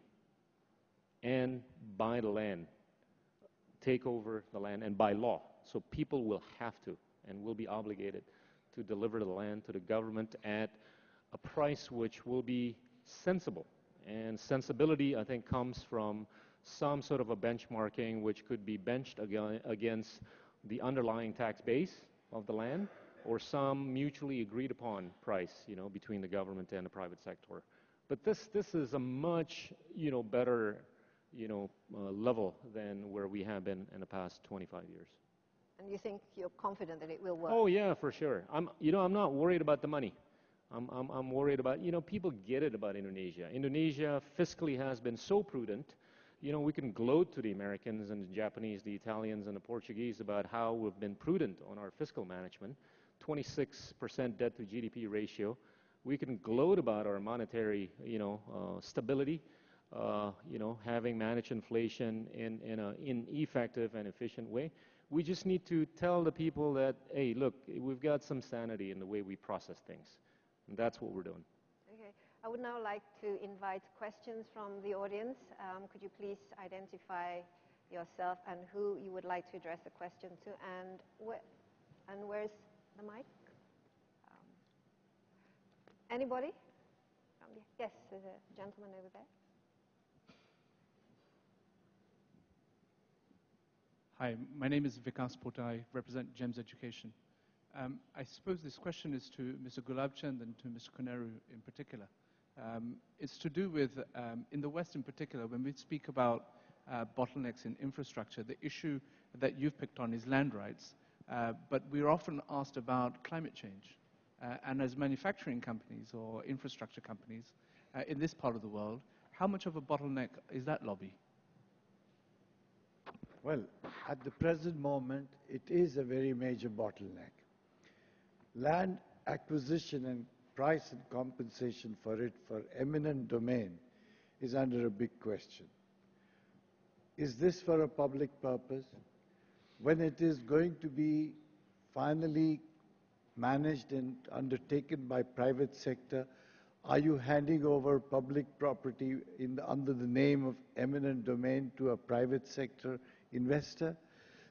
and buy the land, take over the land, and by law. So people will have to and will be obligated to deliver the land to the government at a price which will be sensible. And sensibility, I think, comes from some sort of a benchmarking which could be benched against the underlying tax base of the land or some mutually agreed upon price, you know, between the government and the private sector. But this, this is a much, you know, better, you know, uh, level than where we have been in the past 25 years. And you think you're confident that it will work? Oh yeah, for sure. I'm, you know, I'm not worried about the money. I'm, I'm, I'm worried about, you know, people get it about Indonesia. Indonesia fiscally has been so prudent. You know, we can gloat to the Americans and the Japanese, the Italians and the Portuguese about how we've been prudent on our fiscal management. 26% debt to GDP ratio. We can gloat about our monetary, you know, uh, stability. Uh, you know, having managed inflation in, in an effective and efficient way. We just need to tell the people that, hey, look, we've got some sanity in the way we process things. And that's what we're doing. Okay. I would now like to invite questions from the audience. Um, could you please identify yourself and who you would like to address the question to, and, wh and where's the mic? Um, anybody? Yes, there's a gentleman over there. Hi, my name is Vikas Pota. I represent GEMS Education. Um, I suppose this question is to Mr. Gulabchand and to Mr. Koneru in particular. Um, it's to do with, um, in the West in particular, when we speak about uh, bottlenecks in infrastructure, the issue that you've picked on is land rights, uh, but we're often asked about climate change. Uh, and as manufacturing companies or infrastructure companies uh, in this part of the world, how much of a bottleneck is that lobby? Well, at the present moment, it is a very major bottleneck. Land acquisition and price and compensation for it for eminent domain is under a big question. Is this for a public purpose? When it is going to be finally managed and undertaken by private sector, are you handing over public property the, under the name of eminent domain to a private sector investor?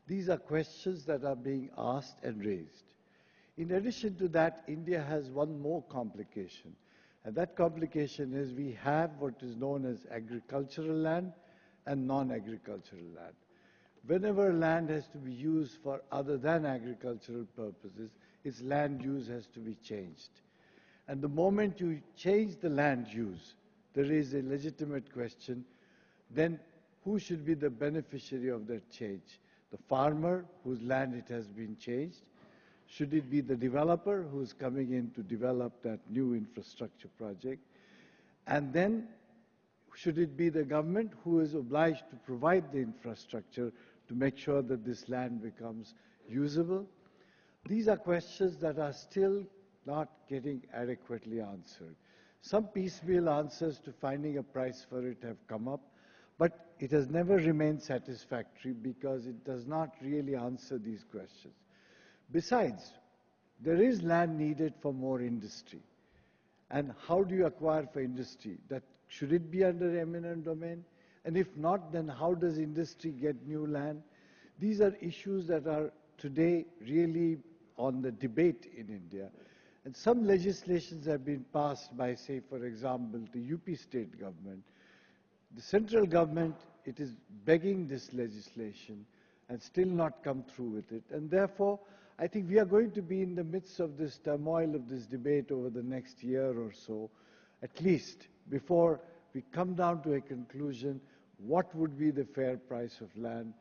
These are questions that are being asked and raised. In addition to that, India has one more complication. And that complication is we have what is known as agricultural land and non-agricultural land. Whenever land has to be used for other than agricultural purposes, its land use has to be changed. And the moment you change the land use, there is a legitimate question, then who should be the beneficiary of that change? The farmer whose land it has been changed? Should it be the developer who's coming in to develop that new infrastructure project? And then should it be the government who is obliged to provide the infrastructure to make sure that this land becomes usable? These are questions that are still not getting adequately answered. Some piecemeal answers to finding a price for it have come up, but it has never remained satisfactory because it does not really answer these questions. Besides, there is land needed for more industry. And how do you acquire for industry? That should it be under eminent domain? And if not, then how does industry get new land? These are issues that are today really on the debate in India. And some legislations have been passed by, say, for example, the UP state government. The central government, it is begging this legislation and still not come through with it. And therefore, I think we are going to be in the midst of this turmoil of this debate over the next year or so, at least, before we come down to a conclusion what would be the fair price of land,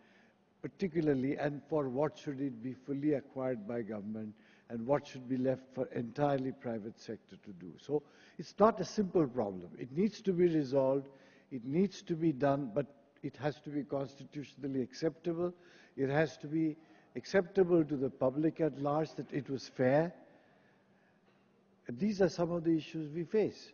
particularly, and for what should it be fully acquired by government, and what should be left for entirely private sector to do. So it's not a simple problem. It needs to be resolved. It needs to be done, but it has to be constitutionally acceptable. It has to be acceptable to the public at large, that it was fair. These are some of the issues we face.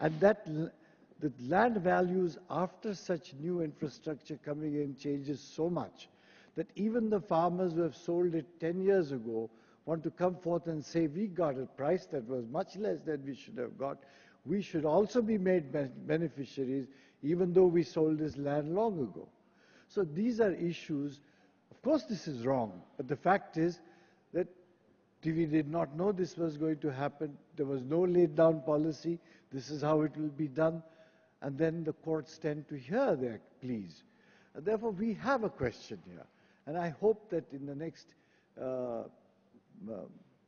And that the land values after such new infrastructure coming in changes so much that even the farmers who have sold it 10 years ago want to come forth and say, we got a price that was much less than we should have got. We should also be made beneficiaries, even though we sold this land long ago. So these are issues of course this is wrong, but the fact is that we did not know this was going to happen. There was no laid down policy. This is how it will be done. And then the courts tend to hear their pleas. And therefore, we have a question here. And I hope that in the next, uh, uh,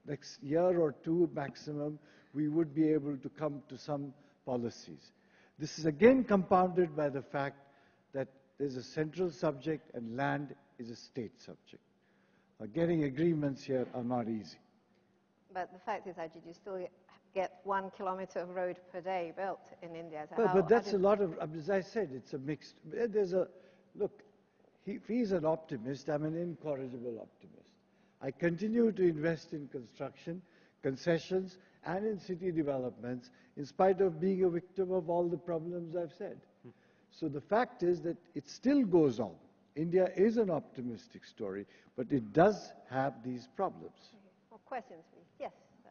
next year or two maximum, we would be able to come to some policies. This is again compounded by the fact that there's a central subject and land is a state subject. Uh, getting agreements here are not easy. But the fact is, Ajit, you still get one kilometer of road per day built in India. So but, but that's a lot of, as I said, it's a mixed, there's a, look, he, he's an optimist, I'm an incorrigible optimist. I continue to invest in construction, concessions, and in city developments, in spite of being a victim of all the problems I've said. So the fact is that it still goes on. India is an optimistic story, but it does have these problems. More questions, please. Yes. sir.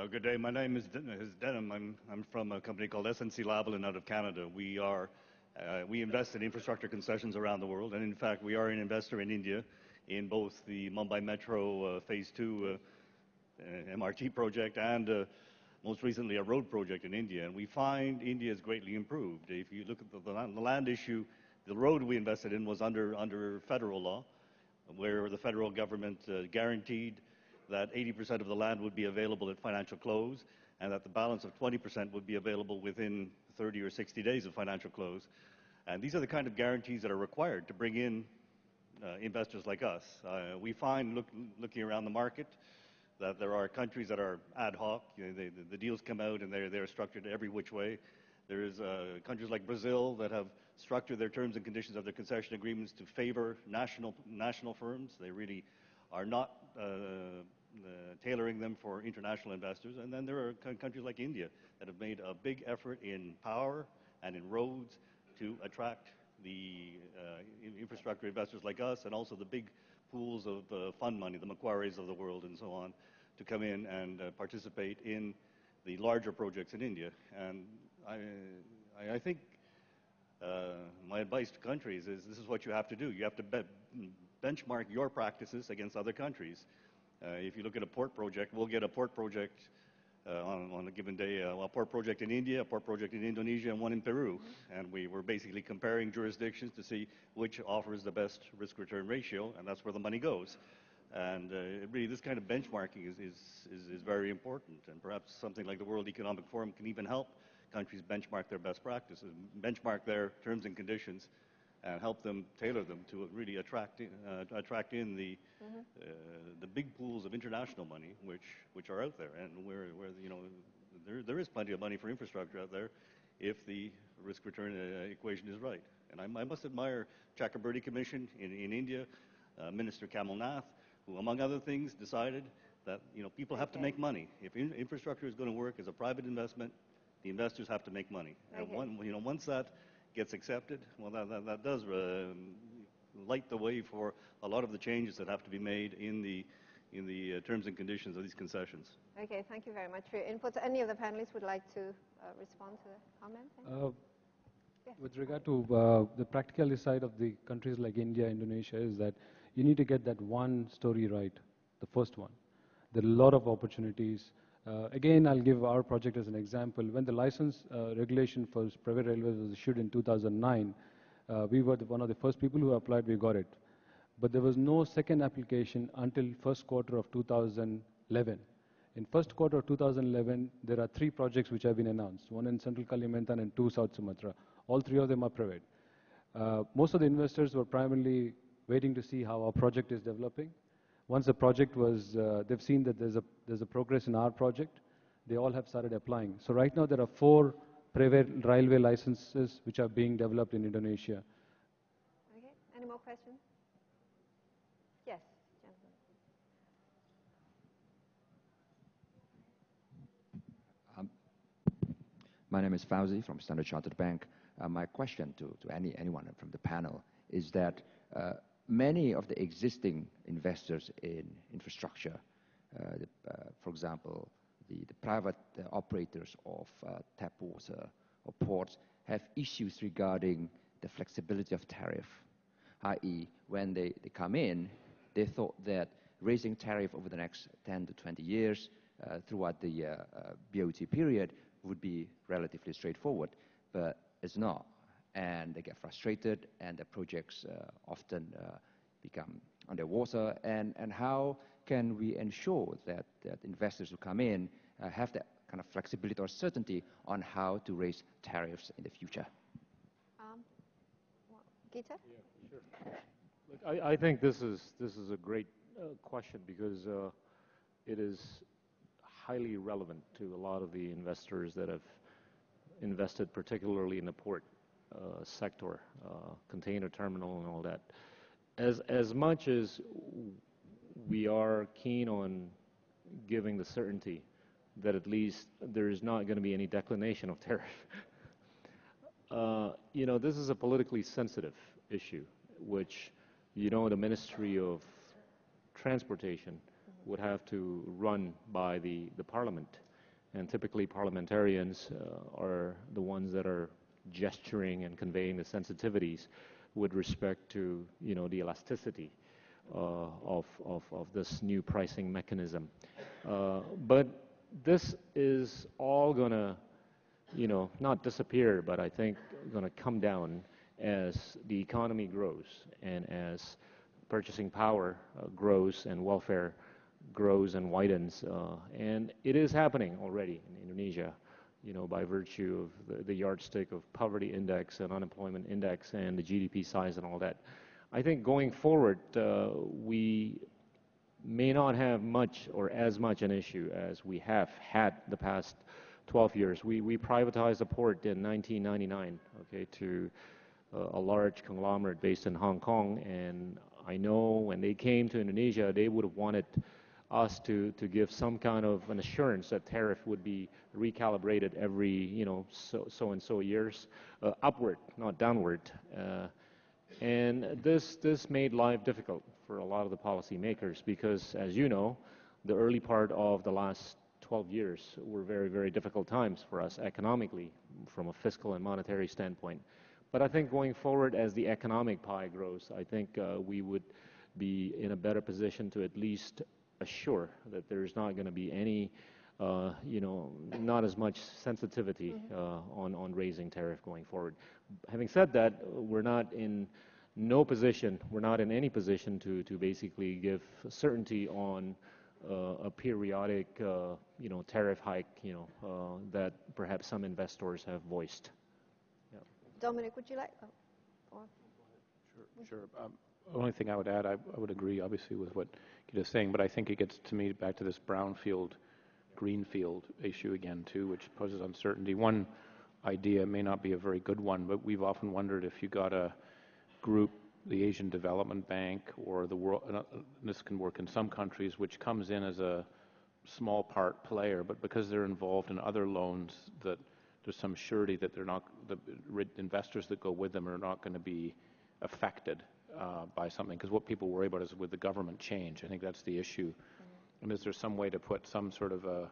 Uh, good day. My name is, Den- is Denham. I'm, I'm from a company called SNC Lavalin out of Canada. We are uh, we invest in infrastructure concessions around the world, and in fact, we are an investor in India in both the Mumbai Metro uh, Phase 2 uh, uh, MRT project and most recently a road project in India. And we find India has greatly improved. If you look at the, the, land, issue, the road we invested in was under, under federal law, where the federal government uh, guaranteed that 80% of the land would be available at financial close and that the balance of 20% would be available within 30 or 60 days of financial close. And these are the kind of guarantees that are required to bring in investors like us. Uh, we find, look, looking around the market, that there are countries that are ad hoc. You know, they, the, deals come out and they're, they're structured every which way. There's uh, countries like Brazil that have structured their terms and conditions of their concession agreements to favor national, national firms. They really are not uh, uh, tailoring them for international investors. And then there are countries like India that have made a big effort in power and in roads to attract the uh, infrastructure investors like us and also the big pools of uh, fund money, the Macquarie's of the world and so on, to come in and uh, participate in the larger projects in India. And I, I, I think uh, my advice to countries is this is what you have to do. You have to be benchmark your practices against other countries. Uh, if you look at a port project, we'll get a port project uh, on, on, a given day, uh, a port project in India, a port project in Indonesia, and one in Peru. And we were basically comparing jurisdictions to see which offers the best risk-return ratio, and that's where the money goes. And uh, really, this kind of benchmarking is, is, is, is, very important. And perhaps something like the World Economic Forum can even help countries benchmark their best practices, benchmark their terms and conditions, and help them tailor them to really attract in, uh, attract in the mm-hmm. uh, the big pools of international money which which are out there and where where you know there there is plenty of money for infrastructure out there if the risk return uh, equation is right and I, I, must admire Chakraborty Commission in, in India uh, Minister Kamal Nath who among other things decided that you know people have okay. to make money if in, infrastructure is going to work as a private investment the investors have to make money okay. and one, you know once that gets accepted, well, that, that, that does uh, light the way for a lot of the changes that have to be made in the, in the uh, terms and conditions of these concessions. Okay, thank you very much for your input. Any of the panelists would like to uh, respond to the comment? Uh, yes. With regard to uh, the practicality side of the countries like India, Indonesia, is that you need to get that one story right, the first one. There are a lot of opportunities uh, again, I'll give our project as an example. When the license uh, regulation for private railways was issued in 2009, uh, we were the, one of the first people who applied, we got it. But there was no second application until first quarter of 2011. In first quarter of 2011, there are three projects which have been announced, one in Central Kalimantan and two South Sumatra. All three of them are private. Uh, most of the investors were primarily waiting to see how our project is developing once the project was, uh, they've seen that there's a, there's a progress in our project, they all have started applying. So right now there are four private railway licenses which are being developed in Indonesia. Okay, any more questions? Yes, um, my name is Fauzi from Standard Chartered Bank. Uh, my question to, to any, anyone from the panel is that uh, many of the existing investors in infrastructure, uh, the, uh, for example, the, the private uh, operators of tap water or ports, have issues regarding the flexibility of tariff, i.e., when they, they come in, they thought that raising tariff over the next 10 to 20 years uh, throughout the uh, uh, BOT period would be relatively straightforward, but it's not and they get frustrated and the projects uh, often uh, become underwater and, and how can we ensure that, that investors who come in uh, have that kind of flexibility or certainty on how to raise tariffs in the future? Um, well, Gita? Yeah, sure. Look, I, I, think this is, this is a great uh, question because uh, it is highly relevant to a lot of the investors that have invested particularly in the port sector, uh, container terminal and all that. As, as much as we are keen on giving the certainty that at least there is not going to be any declination of tariff, uh, you know, this is a politically sensitive issue, which, you know, the Ministry of Transportation would have to run by the, the Parliament. And typically, parliamentarians uh, are the ones that are gesturing and conveying the sensitivities with respect to, you know, the elasticity uh, of, of, of this new pricing mechanism. Uh, but this is all going to, you know, not disappear, but I think going to come down as the economy grows and as purchasing power uh, grows and welfare grows and widens. Uh, and it is happening already in Indonesia, you know, by virtue of the, the, yardstick of poverty index and unemployment index and the GDP size and all that. I think going forward, uh, we may not have much or as much an issue as we have had the past 12 years. We, we privatized a port in 1999, okay, to uh, a large conglomerate based in Hong Kong, and I know when they came to Indonesia, they would have wanted us to, give some kind of an assurance that tariff would be recalibrated every, you know, so, so and so years, uh, upward, not downward. Uh, and this, this made life difficult for a lot of the policymakers because, as you know, the early part of the last 12 years were very, very difficult times for us economically from a fiscal and monetary standpoint. But I think going forward, as the economic pie grows, I think uh, we would be in a better position to at least assure that there's not going to be any, uh, you know, not as much sensitivity mm-hmm. uh, on, on raising tariff going forward. Having said that, we're not in no position, we're not in any position to, to basically give certainty on uh, a periodic, uh, you know, tariff hike, you know, uh, that perhaps some investors have voiced. Yeah. Dominic, would you like? Oh, sure, sure. Um, only thing I would add, I, I, would agree, obviously, with what Gita's saying, but I think it gets to me back to this brownfield, greenfield issue again, too, which poses uncertainty. One idea may not be a very good one, but we've often wondered if you got a group the Asian Development Bank or the world, uh, this can work in some countries, which comes in as a small part player, but because they're involved in other loans, that there's some surety that they're not, the investors that go with them are not going to be affected by something. Because what people worry about is with the government change. I think that's the issue. Mm-hmm. And is there some way to put some sort of a,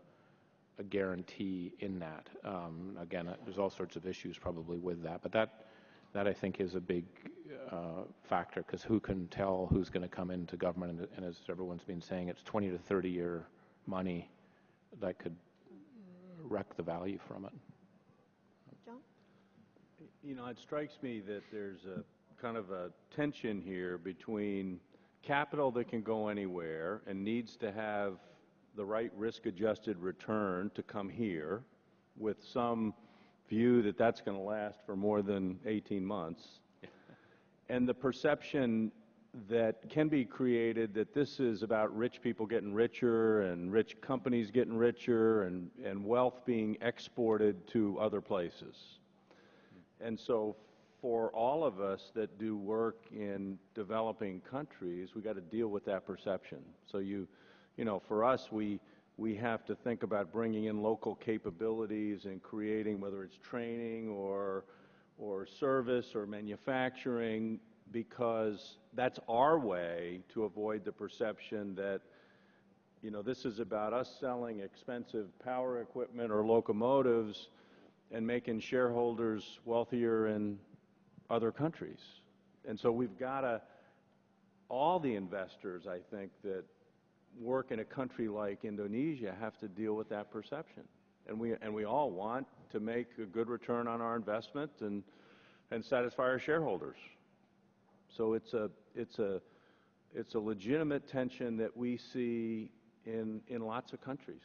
a guarantee in that? Um, again, uh, there's all sorts of issues probably with that, but that that I think is a big uh, factor because who can tell who's going to come into government? And, and, as everyone's been saying, it's 20 to 30 year money that could wreck the value from it. John? You know, it strikes me that there's a kind of a tension here between capital that can go anywhere and needs to have the right risk adjusted return to come here with some view that that's going to last for more than 18 months, and the perception that can be created that this is about rich people getting richer and rich companies getting richer and, and wealth being exported to other places. And so for all of us that do work in developing countries, we've got to deal with that perception. So you, you know, for us, we, we have to think about bringing in local capabilities and creating, whether it's training or, or service or manufacturing, because that's our way to avoid the perception that, you know, this is about us selling expensive power equipment or locomotives and making shareholders wealthier in other countries. And so we've got to, all the investors, I think, that work in a country like Indonesia have to deal with that perception. And we, and we all want to make a good return on our investment and, and satisfy our shareholders. So it's a, it's a, it's a legitimate tension that we see in, in lots of countries.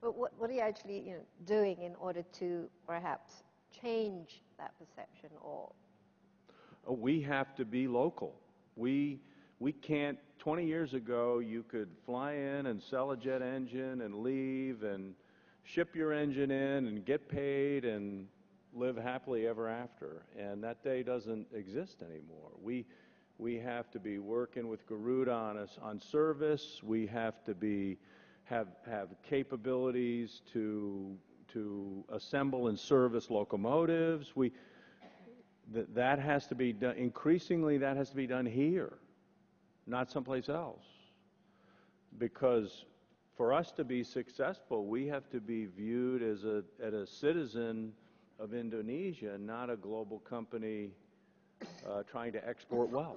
But what, what are you actually you know, doing in order to perhaps change that perception or? Oh, we have to be local. We, we can't 20 years ago you could fly in and sell a jet engine and leave and ship your engine in and get paid and live happily ever after. And that day doesn't exist anymore. We we have to be working with Garuda on us on service. We have to be have have capabilities to to assemble and service locomotives. We that that has to be done, increasingly that has to be done here, not someplace else. Because for us to be successful, we have to be viewed as a, as a citizen of Indonesia, not a global company uh, trying to export wealth,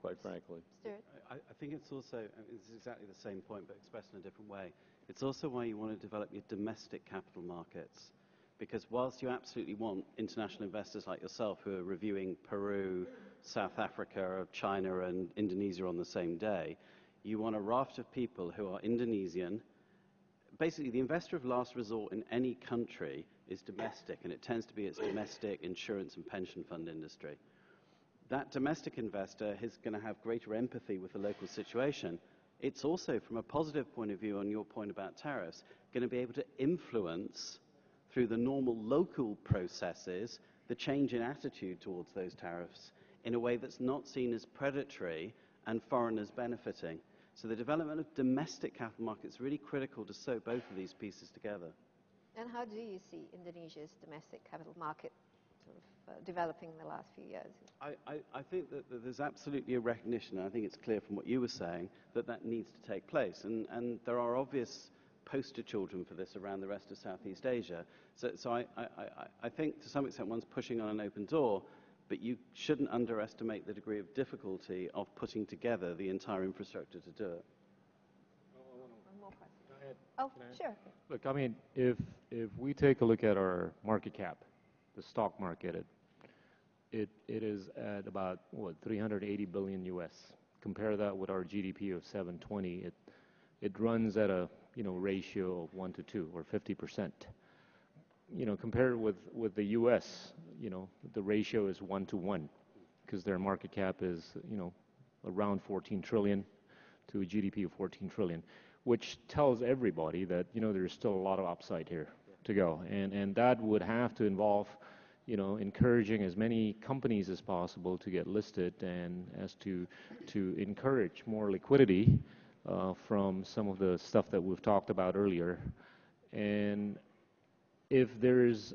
quite frankly. Stuart? I, I think it's also, it's exactly the same point, but expressed in a different way. It's also why you want to develop your domestic capital markets. Because whilst you absolutely want international investors like yourself who are reviewing Peru, South Africa, China, and Indonesia on the same day, you want a raft of people who are Indonesian. Basically, the investor of last resort in any country is domestic, and it tends to be its domestic insurance and pension fund industry. That domestic investor is going to have greater empathy with the local situation. It's also, from a positive point of view on your point about tariffs, going to be able to influence through the normal local processes the change in attitude towards those tariffs in a way that's not seen as predatory and foreigners benefiting. So the development of domestic capital markets is really critical to sew both of these pieces together. And how do you see Indonesia's domestic capital market sort of uh, developing in the last few years? I, I, I think that, that there's absolutely a recognition, and I think it's clear from what you were saying, that that needs to take place. And, and there are obvious poster children for this around the rest of Southeast Asia. So, so I, I, I think to some extent one's pushing on an open door, but you shouldn't underestimate the degree of difficulty of putting together the entire infrastructure to do it. One more question. Go ahead. Oh, sure. Look, I mean, if if we take a look at our market cap, the stock market, it it, it is at about what 380 billion U.S. Compare that with our GDP of 720. It it runs at a you know ratio of one to two or 50 percent. You know, compared with with the U.S., you know, the ratio is one to one because their market cap is you know around 14 trillion to a GDP of 14 trillion, which tells everybody that you know there's still a lot of upside here to go, and and that would have to involve you know, encouraging as many companies as possible to get listed and as to to encourage more liquidity from some of the stuff that we've talked about earlier. And if there's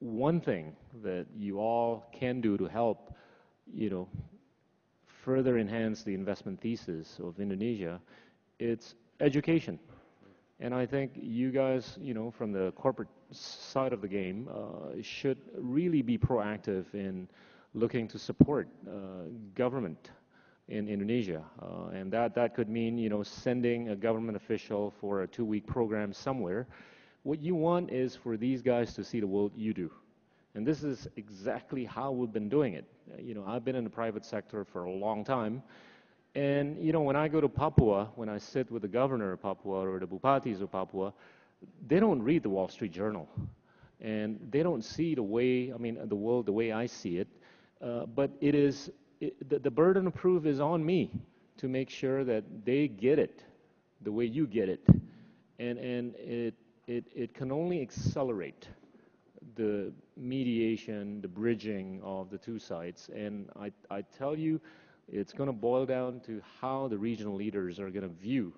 one thing that you all can do to help, you know, further enhance the investment thesis of Indonesia, it's education. And I think you guys, you know, from the corporate side of the game, uh, should really be proactive in looking to support uh, government in Indonesia. Uh, and that, that could mean, you know, sending a government official for a two-week program somewhere. What you want is for these guys to see the world you do. And this is exactly how we've been doing it. Uh, you know, I've been in the private sector for a long time. And, you know, when I go to Papua, when I sit with the governor of Papua or the Bupatis of Papua, they don't read the Wall Street Journal. And they don't see the way, I mean, the world the way I see it. Uh, but it is, it, the, the burden of proof is on me to make sure that they get it the way you get it. And, and it, it, it can only accelerate the mediation, the bridging of the two sides. And I, I tell you, it's going to boil down to how the regional leaders are going to view,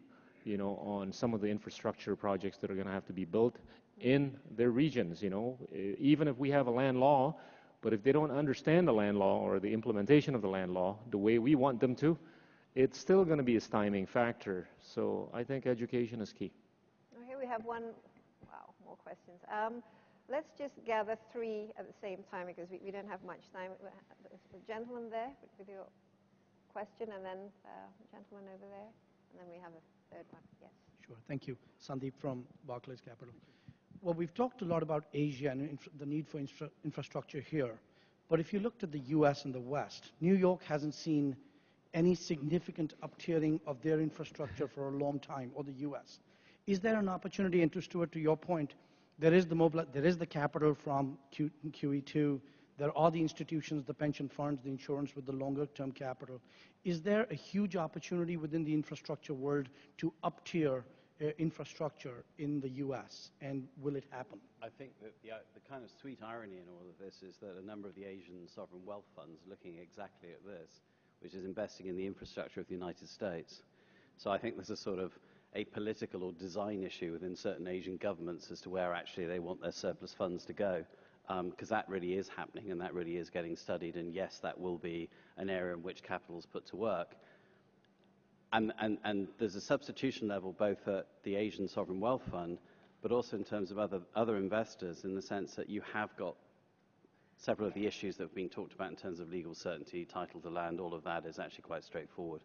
you know, on some of the infrastructure projects that are going to have to be built in their regions. You know, even if we have a land law, but if they don't understand the land law or the implementation of the land law the way we want them to, it's still going to be a stymieing factor. So I think education is key. Okay, we have one. Wow, more questions. Um, let's just gather three at the same time because we, we don't have much time. The gentleman there with your question, and then uh, gentleman over there, and then we have a third one. Yes. Sure. Thank you. Sandeep from Barclays Capital. Well, we've talked a lot about Asia and the need for infra infrastructure here. But if you looked at the U.S. and the West, New York hasn't seen any significant uptiering of their infrastructure for a long time, or the U.S. Is there an opportunity, and to Stuart, to your point, there is the, mobile, there is the capital from Q, QE2, there are the institutions, the pension funds, the insurance with the longer term capital. Is there a huge opportunity within the infrastructure world to up tier uh, infrastructure in the U.S., and will it happen? I think that the, uh, the kind of sweet irony in all of this is that a number of the Asian sovereign wealth funds are looking exactly at this, which is investing in the infrastructure of the United States. So I think there's a sort of a political or design issue within certain Asian governments as to where actually they want their surplus funds to go. because um, that really is happening and that really is getting studied. And yes, that will be an area in which capital is put to work. And, and, and there's a substitution level both at the Asian Sovereign Wealth Fund, but also in terms of other, other investors in the sense that you have got several of the issues that have been talked about in terms of legal certainty, title to land, all of that is actually quite straightforward.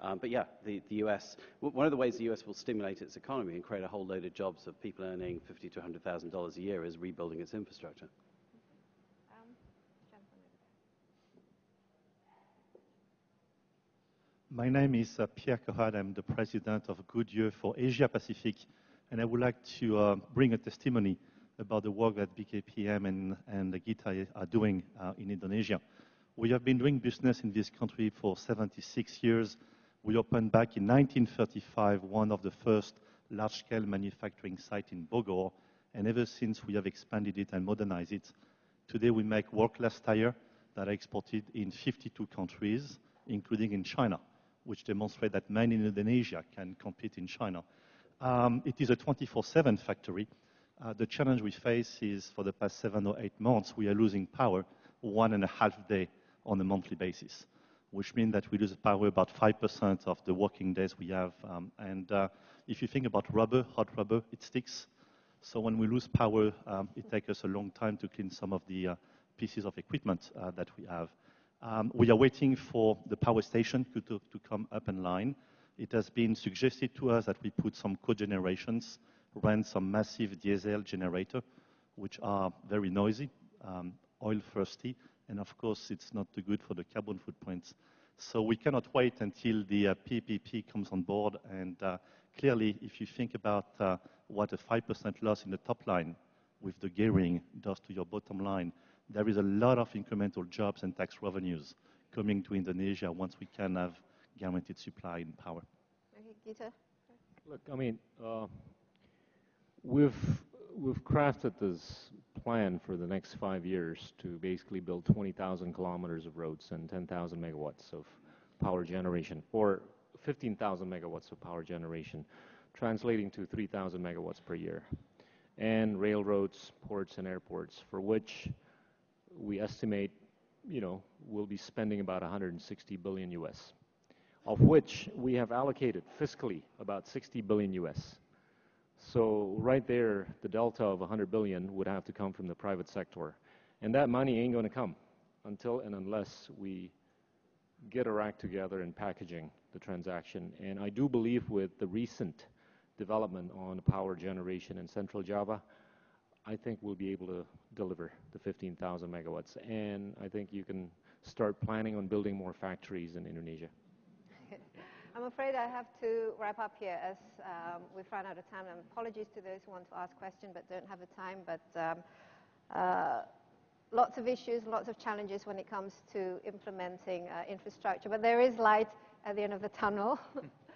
Um, but yeah, the, the US, one of the ways the US will stimulate its economy and create a whole load of jobs of people earning fifty to $100,000 a year is rebuilding its infrastructure. My name is uh, Pierre Cohade. I'm the president of Goodyear for Asia Pacific, and I would like to uh, bring a testimony about the work that BKPM and, and Gita are doing uh, in Indonesia. We have been doing business in this country for 76 years. We opened back in 1935 one of the first large-scale manufacturing sites in Bogor, and ever since we have expanded it and modernized it. Today we make world-class tire that are exported in 52 countries, including in China, which demonstrate that men in Indonesia can compete in China. Um, it is a 24-7 factory, uh, the challenge we face is for the past seven or eight months, we are losing power one and a half day on a monthly basis, which means that we lose power about 5% of the working days we have. Um, and uh, if you think about rubber, hot rubber, it sticks. So when we lose power, um, it takes us a long time to clean some of the uh, pieces of equipment uh, that we have. Um, we are waiting for the power station to, to, to, come up in line. It has been suggested to us that we put some cogenerations run some massive diesel generator, which are very noisy, um, oil thirsty, and of course it's not too good for the carbon footprints. So we cannot wait until the uh, PPP comes on board. And uh, clearly, if you think about uh, what a 5% loss in the top line with the gearing does to your bottom line, there is a lot of incremental jobs and tax revenues coming to Indonesia once we can have guaranteed supply in power. Okay, Gita. Look, I mean, uh, We've we've crafted this plan for the next five years to basically build 20,000 kilometers of roads and 10,000 megawatts of power generation, or 15,000 megawatts of power generation, translating to 3,000 megawatts per year, and railroads, ports, and airports, for which we estimate, you know, we'll be spending about 160 billion US, of which we have allocated fiscally about 60 billion US. So right there, the delta of 100 billion would have to come from the private sector. And that money ain't going to come until and unless we get our act together in packaging the transaction. And I do believe with the recent development on power generation in Central Java, I think we'll be able to deliver the 15,000 megawatts. And I think you can start planning on building more factories in Indonesia. I'm afraid I have to wrap up here as um, we've run out of time. And apologies to those who want to ask questions but don't have the time. But um, uh, lots of issues, lots of challenges when it comes to implementing uh, infrastructure. But there is light at the end of the tunnel.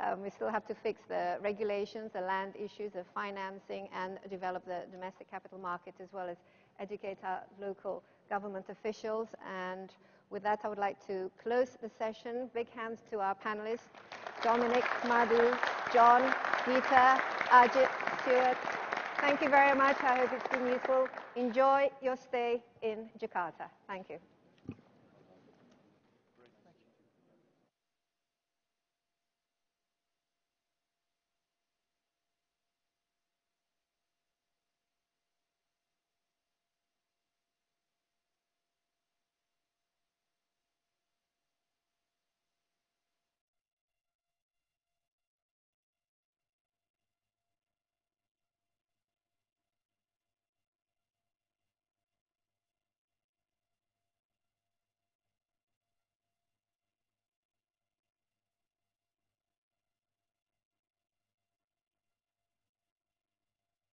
um, we still have to fix the regulations, the land issues, the financing, and develop the domestic capital market as well as educate our local government officials and with that, I would like to close the session. Big hands to our panelists, Dominic, Madhu, John, Gita, Ajit, Stuart. Thank you very much. I hope it's been useful. Enjoy your stay in Jakarta. Thank you.